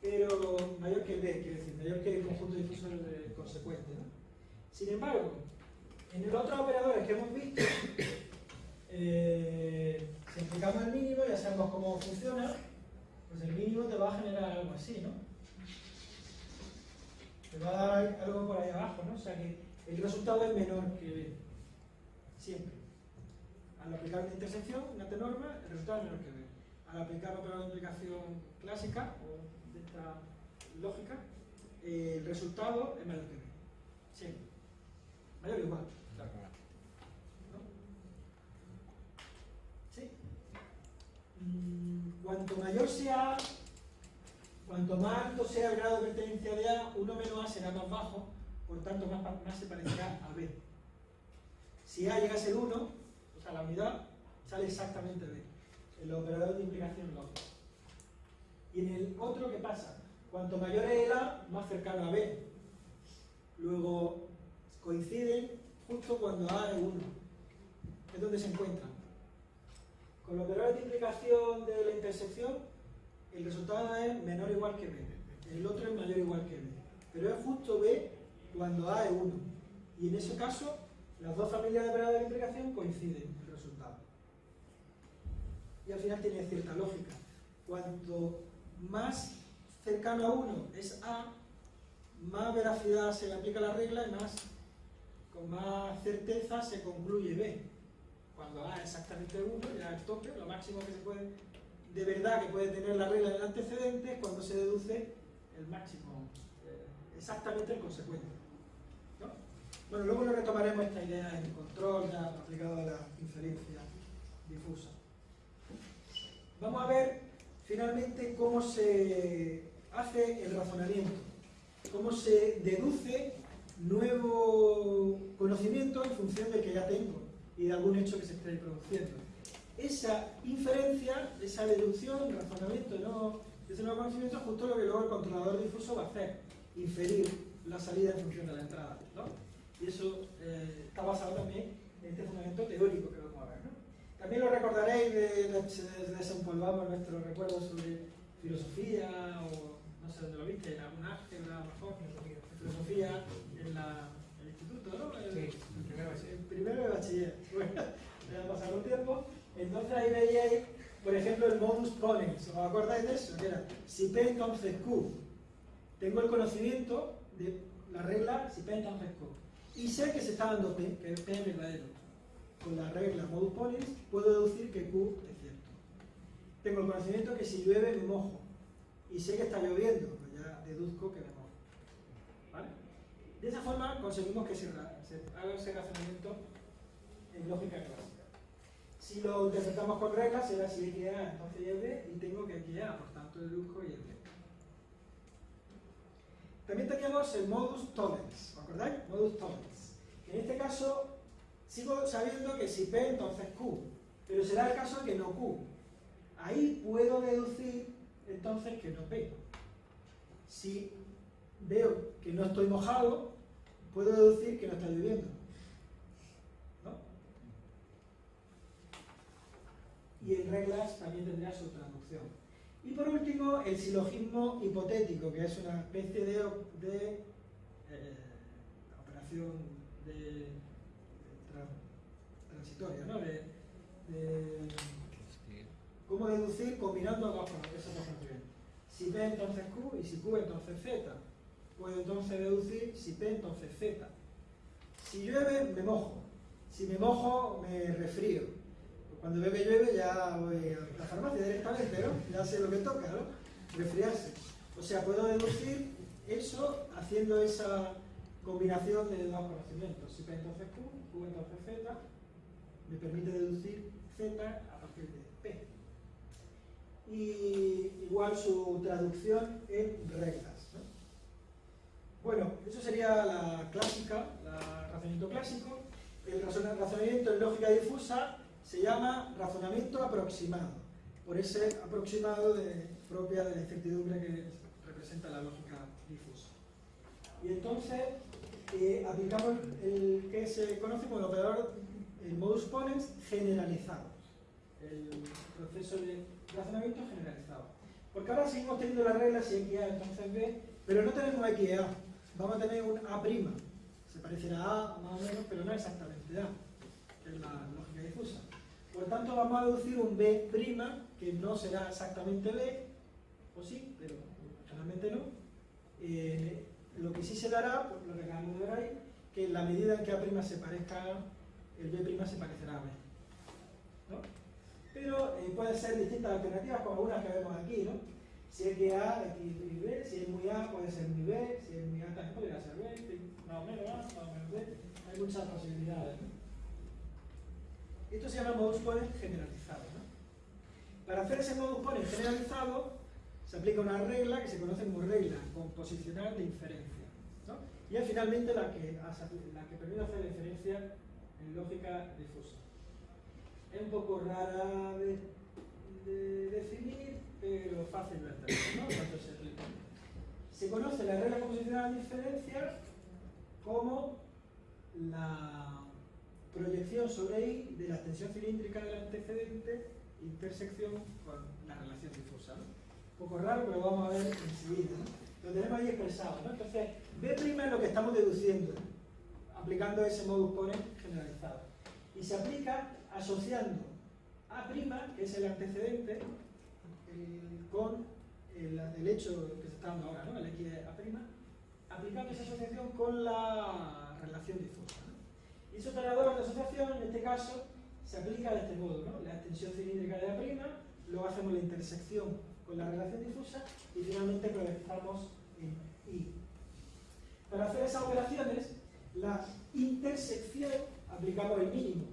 Pero mayor que el B, quiero decir, mayor que el conjunto difuso consecuente, ¿no? Sin embargo, en los otros operadores que hemos visto, eh, si aplicamos el mínimo, ya sabemos cómo funciona, pues el mínimo te va a generar algo así, ¿no? Te va a dar algo por ahí abajo, ¿no? O sea que el resultado es menor que B. Siempre. Al aplicar una intersección, una norma, el resultado es menor que B. Al aplicar otra implicación clásica, o de esta lógica, eh, el resultado es mayor que B. Siempre. Mayor o igual. Claro. ¿no? ¿Sí? Mm, Cuanto mayor sea cuanto más alto sea el grado de pertenencia de A, 1 menos A será más bajo, por tanto más, se parecerá a B. Si A llega a ser 1, o sea, la unidad, sale exactamente B. El operador de implicación lógica. Y en el otro, ¿qué pasa? Cuanto mayor es el A, más cercano a B. Luego coinciden justo cuando A es 1. Es donde se encuentran. Con los operadores de implicación de la intersección, el resultado es menor o igual que B. El otro es mayor o igual que B. Pero es justo B cuando A es 1. Y en ese caso, las dos familias de operadores de implicación coinciden el resultado. Y al final tiene cierta lógica. Cuanto más cercano a 1 es A, más veracidad se le aplica la regla y más, con más certeza se concluye B. Cuando A es exactamente 1, ya es tope, lo máximo que se puede, de verdad que puede tener la regla del antecedente cuando se deduce el máximo, eh, exactamente el consecuente. ¿no? Bueno, luego lo retomaremos esta idea en control ya aplicado a la inferencia difusa. Vamos a ver finalmente cómo se hace el razonamiento, cómo se deduce nuevo conocimiento en función del que ya tengo y de algún hecho que se esté produciendo. Esa inferencia, esa deducción, razonamiento ¿no? de ese nuevo conocimiento es justo lo que luego el controlador difuso va a hacer, inferir la salida en función de la entrada. ¿no? Y eso eh, está basado también en este fundamento teórico que vamos a ver. ¿no? También lo recordaréis de, de, de desempolvamos nuestros recuerdos sobre filosofía o no sé dónde lo viste, en algún álgebra, mejor, filosofía en la, el instituto, ¿no? El, Sí, en primero de bachiller. el primero de bachiller. Bueno, ya ha pasado un tiempo. Entonces ahí veíais, por ejemplo, el modus ponens. ¿Os acordáis de eso? Si P entonces Q. Tengo el conocimiento de la regla si P entonces Q. Y sé que se está dando P, que P es verdadero. Con la regla modus ponens puedo deducir que Q es cierto. Tengo el conocimiento que si llueve me mojo. Y sé que está lloviendo, pues ya deduzco que me mojo. ¿Vale? De esa forma conseguimos que se haga ese razonamiento en lógica clásica. Si lo interpretamos con reglas, será si X A, entonces Y B, y tengo que X A, por tanto deduzco Y B. También teníamos el modus tollens, ¿os acordáis? Modus tollens. En este caso, sigo sabiendo que si P, entonces Q, pero será el caso que no Q. Ahí puedo deducir entonces que no P. Si veo que no estoy mojado, puedo deducir que no está lloviendo. ¿No? Y en reglas también tendrá su traducción. Y por último, el silogismo hipotético, que es una especie de, eh, operación de, de tra- transitoria, ¿no? De, ¿Cómo deducir combinando dos, funciones? Si P entonces Q y si Q entonces Z. Puedo entonces deducir si P entonces Z. Si llueve, me mojo. Si me mojo, me resfrío. Cuando que llueve ya voy a la farmacia directamente, ¿no? Ya sé lo que toca, ¿no? Resfriarse. O sea, puedo deducir eso haciendo esa combinación de dos conocimientos. Si P entonces Q, Q entonces Z, me permite deducir Z a partir de P y igual su traducción en reglas. ¿no? Bueno, eso sería la clásica, el razonamiento clásico. El razona- razonamiento en lógica difusa se llama razonamiento aproximado, por ese aproximado de- propia de la incertidumbre que representa la lógica difusa. Y entonces eh, aplicamos el que se conoce como el operador, modus ponens generalizado el proceso de razonamiento generalizado. Porque ahora seguimos teniendo las reglas y XA entonces B, pero no tenemos XA. Vamos a tener un A'. Se parecerá a A más o menos, pero no exactamente A, que es la lógica difusa. Por tanto, vamos a deducir un B', que no será exactamente B, o sí, pero generalmente no. Eh, lo que sí se dará, lo que acabamos de ver ahí, que en la medida en que A' se parezca el B' se parecerá a B. Pero eh, pueden ser distintas alternativas, como algunas que vemos aquí, ¿no? Si es que A, X y B, si es muy A, puede ser muy B, si es muy A, también podría ser B, más o menos A, más o menos B, hay muchas posibilidades, ¿no? Esto se llama modus ponens generalizado. Para hacer ese modus ponens generalizado, se aplica una regla que se conoce como regla composicional de inferencia. Y es finalmente la que, permite hacer la inferencia en lógica difusa. Es un poco rara de, de definir, pero fácil de entender, se conoce la regla composicional de diferencia como la proyección sobre I de la extensión cilíndrica del antecedente intersección con la relación difusa. Un poco raro, pero vamos a ver enseguida. Lo tenemos ahí expresado. ¿no? Entonces, B' es lo que estamos deduciendo, aplicando ese modus ponens generalizado y se aplica asociando A', que es el antecedente, el- con el, hecho que se está dando ahora, ¿no? el X aplicando esa asociación con la relación difusa. Y ese operador de asociación, en este caso, se aplica de este modo, ¿no? la extensión cilíndrica de A', luego hacemos la intersección con la relación difusa y finalmente proyectamos en I. Para hacer esas operaciones, la intersección aplicamos el mínimo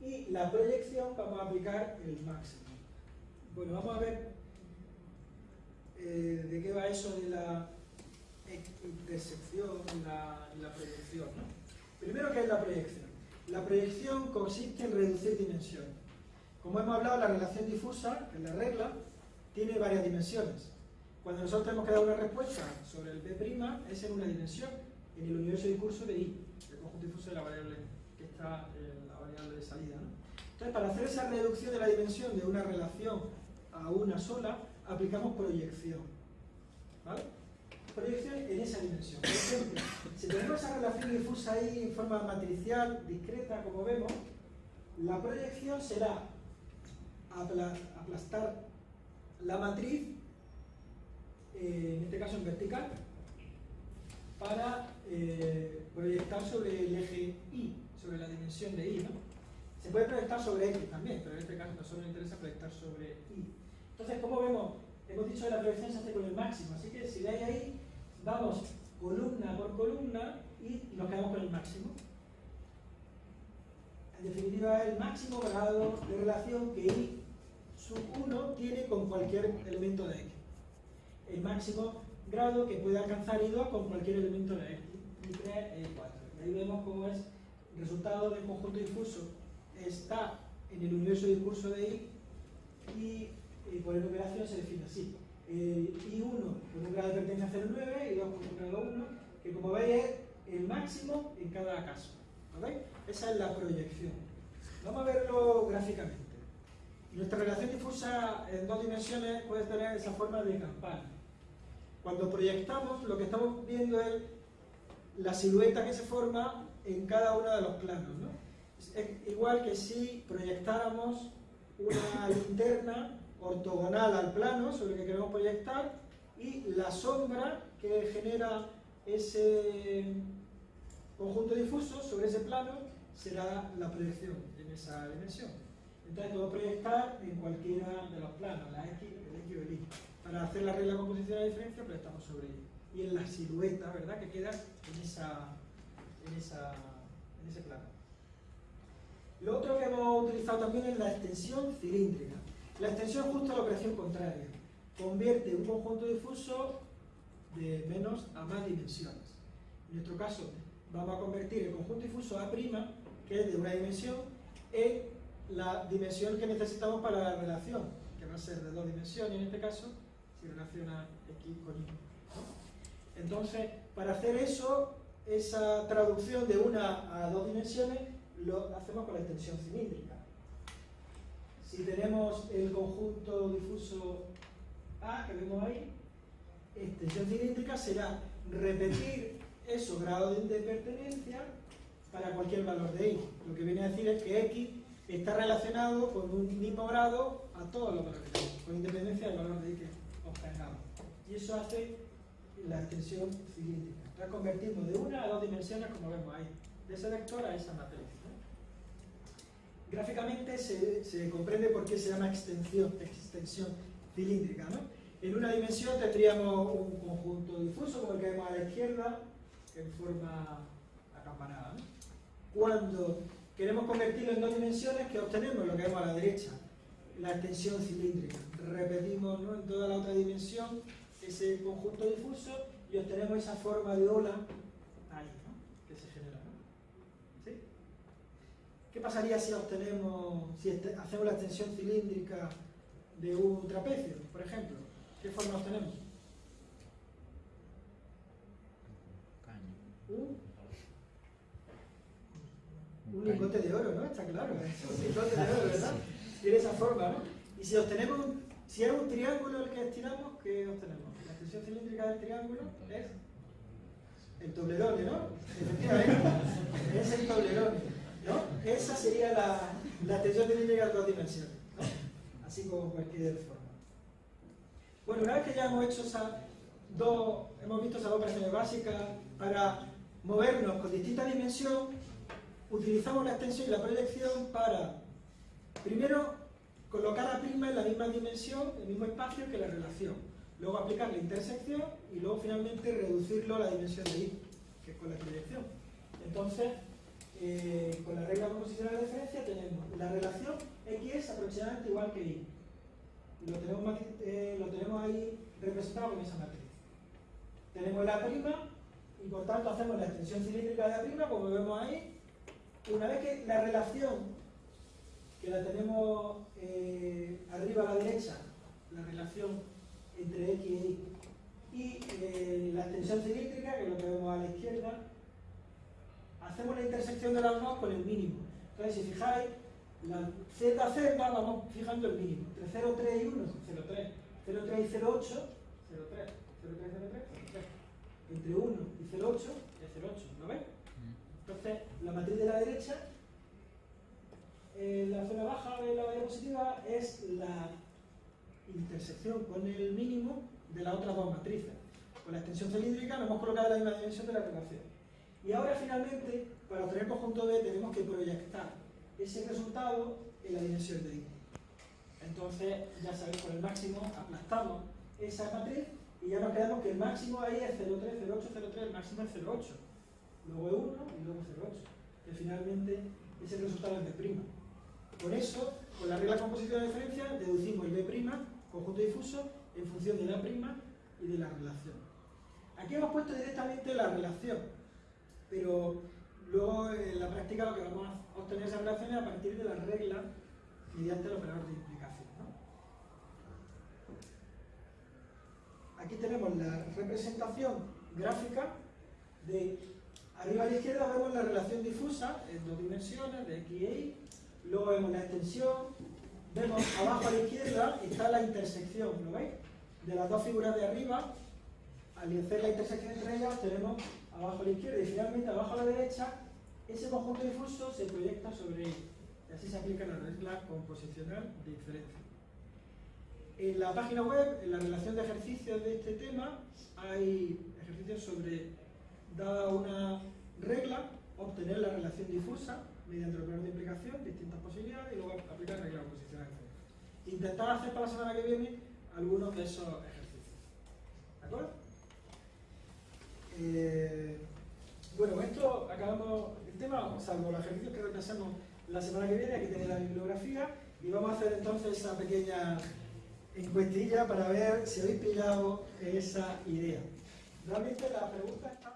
y la proyección vamos a aplicar el máximo. Bueno, vamos a ver eh, de qué va eso de la intersección la, la proyección. ¿no? Primero, ¿qué es la proyección? La proyección consiste en reducir dimensiones. Como hemos hablado, la relación difusa, que es la regla, tiene varias dimensiones. Cuando nosotros tenemos que dar una respuesta sobre el B' es en una dimensión, en el universo de curso de I, el conjunto difuso de la variable que está en la variable de salida. Entonces, para hacer esa reducción de la dimensión de una relación a una sola, aplicamos proyección. ¿Vale? Proyección en esa dimensión. Por ejemplo, si tenemos esa relación difusa ahí en forma matricial, discreta, como vemos, La proyección será apla- aplastar la matriz, eh, en este caso en vertical, para eh, proyectar sobre el eje Y, sobre la dimensión de Y, ¿no? Se puede proyectar sobre X también, pero en este caso nosotros nos interesa proyectar sobre Y. Entonces, como vemos, hemos dicho que la proyección se hace con el máximo, así que si veis ahí, vamos columna por columna y nos quedamos con el máximo. En definitiva, es el máximo grado de relación que Y sub 1 tiene con cualquier elemento de X. El máximo grado que puede alcanzar I2 con cualquier elemento de X. I3, I4. Y ahí vemos cómo es el resultado del conjunto difuso está en el universo discurso de I y, y por enumeración se define así. El I1 con un grado de pertenencia 0,9 y 2 con un grado 1, que como veis es el máximo en cada caso. ¿Lo veis? Esa es la proyección. Vamos a verlo gráficamente. Nuestra relación difusa en dos dimensiones puede tener esa forma de campana. Cuando proyectamos, lo que estamos viendo es la silueta que se forma en cada uno de los planos. ¿no? Es igual que si proyectáramos una linterna ortogonal al plano sobre el que queremos proyectar y la sombra que genera ese conjunto difuso sobre ese plano será la proyección en esa dimensión. Entonces puedo proyectar en cualquiera de los planos, la X, el X o el Y. Para hacer la regla de composición de la diferencia proyectamos sobre ella. Y en la silueta, ¿verdad? Que queda en, esa, en, esa, en ese plano. Lo otro que hemos utilizado también es la extensión cilíndrica. La extensión es justo la operación contraria. Convierte un conjunto difuso de menos a más dimensiones. En nuestro caso, vamos a convertir el conjunto difuso A', que es de una dimensión, en la dimensión que necesitamos para la relación, que va a ser de dos dimensiones en este caso, si relaciona X con Y. Entonces, para hacer eso, esa traducción de una a dos dimensiones, lo hacemos con la extensión cilíndrica. Si tenemos el conjunto difuso A que vemos ahí, extensión cilíndrica será repetir esos grados de pertenencia para cualquier valor de y. Lo que viene a decir es que x está relacionado con un mismo grado a todos los valores de y, con independencia del valor de y que obtengamos. Y eso hace la extensión cilíndrica. Entonces convertimos de una a dos dimensiones, como vemos ahí, de ese vector a esa matriz. Gráficamente se, comprende por qué se llama extensión, extensión cilíndrica. ¿no? En una dimensión tendríamos un conjunto difuso, como el que vemos a la izquierda, en forma acampanada. Cuando queremos convertirlo en dos dimensiones, ¿qué obtenemos? Lo que vemos a la derecha, la extensión cilíndrica. Repetimos ¿no? en toda la otra dimensión ese conjunto difuso y obtenemos esa forma de ola ahí, ¿no? que se genera. ¿no? ¿Sí? ¿Qué pasaría si obtenemos, si este, hacemos la extensión cilíndrica de un trapecio, por ejemplo? ¿Qué forma obtenemos? Un, un lingote de oro, ¿no? Está claro, es un lingote de oro, ¿verdad? Tiene esa forma, ¿no? Y si obtenemos, si es un triángulo el que estiramos, ¿qué obtenemos? La extensión cilíndrica del triángulo es el toblerone, ¿no? Efectivamente, es el toblerone, ¿no? Esa sería la, la extensión cilíndrica de dos dimensiones. Así como cualquier forma. Bueno, una vez que ya hemos hecho esas dos, hemos visto esas dos operaciones básicas para movernos con distinta dimensión, utilizamos la extensión y la proyección para, primero, colocar a prima en la misma dimensión, el mismo espacio que la relación. Luego aplicar la intersección y luego finalmente reducirlo a la dimensión de y, que es con la proyección. Entonces, eh, con la regla composición de la diferencia tenemos la relación x es aproximadamente igual que y. Y lo tenemos, eh, lo tenemos ahí representado con esa matriz. Tenemos la prima y por tanto hacemos la extensión cilíndrica de la prima, como vemos ahí. Una vez que la relación, que la tenemos eh, arriba a la derecha, la relación entre x y y, y eh, la extensión cilíndrica, que es lo que vemos a la izquierda, hacemos la intersección de las dos con el mínimo. Entonces, si fijáis, la z, z, vamos fijando el mínimo. Entre 0, 3 y 1, 0, 3. 0, 3 y 0, 8, 0, 3. 0, 3, 0, 3, 0, 3. Entre 1 y 0, 8 es 0, 8, ¿lo ves? Entonces, la matriz de la derecha en la zona baja de la diapositiva es la intersección con el mínimo de las otras dos matrices. Con la extensión cilíndrica nos hemos colocado la misma dimensión de la relación. Y ahora finalmente, para obtener conjunto B, tenemos que proyectar ese resultado en la dimensión de I. Entonces, ya sabéis, con el máximo aplastamos esa matriz y ya nos quedamos que el máximo ahí es 0,3, 0,8, 0,3, el máximo es 0,8. Luego es 1 y luego 0,8. Que finalmente ese resultado es B'. Por eso, con la regla de composición de diferencia, deducimos el B', conjunto difuso, en función de la prima y de la relación. Aquí hemos puesto directamente la relación, pero luego en la práctica lo que vamos a obtener esa relación es a partir de la regla mediante el operador de implicación. Aquí tenemos la representación gráfica de arriba a la izquierda vemos la relación difusa en dos dimensiones de x y y, luego vemos la extensión, vemos abajo a la izquierda está la intersección, ¿lo veis? De las dos figuras de arriba, al hacer la intersección entre ellas tenemos abajo a la izquierda y finalmente abajo a la derecha ese conjunto difuso se proyecta sobre él y así se aplica la regla composicional de diferencia. En la página web, en la relación de ejercicios de este tema, hay ejercicios sobre, dada una regla, obtener la relación difusa mediante el operador de implicación, distintas posibilidades, y luego aplicar la regla composicional de. Intentar hacer para la semana que viene algunos de esos ejercicios. ¿De acuerdo? Eh, bueno, esto acabamos el tema, salvo los ejercicios que repasamos la semana que viene, aquí tenéis la bibliografía, y vamos a hacer entonces esa pequeña encuestilla para ver si habéis pillado esa idea. Realmente la pregunta está...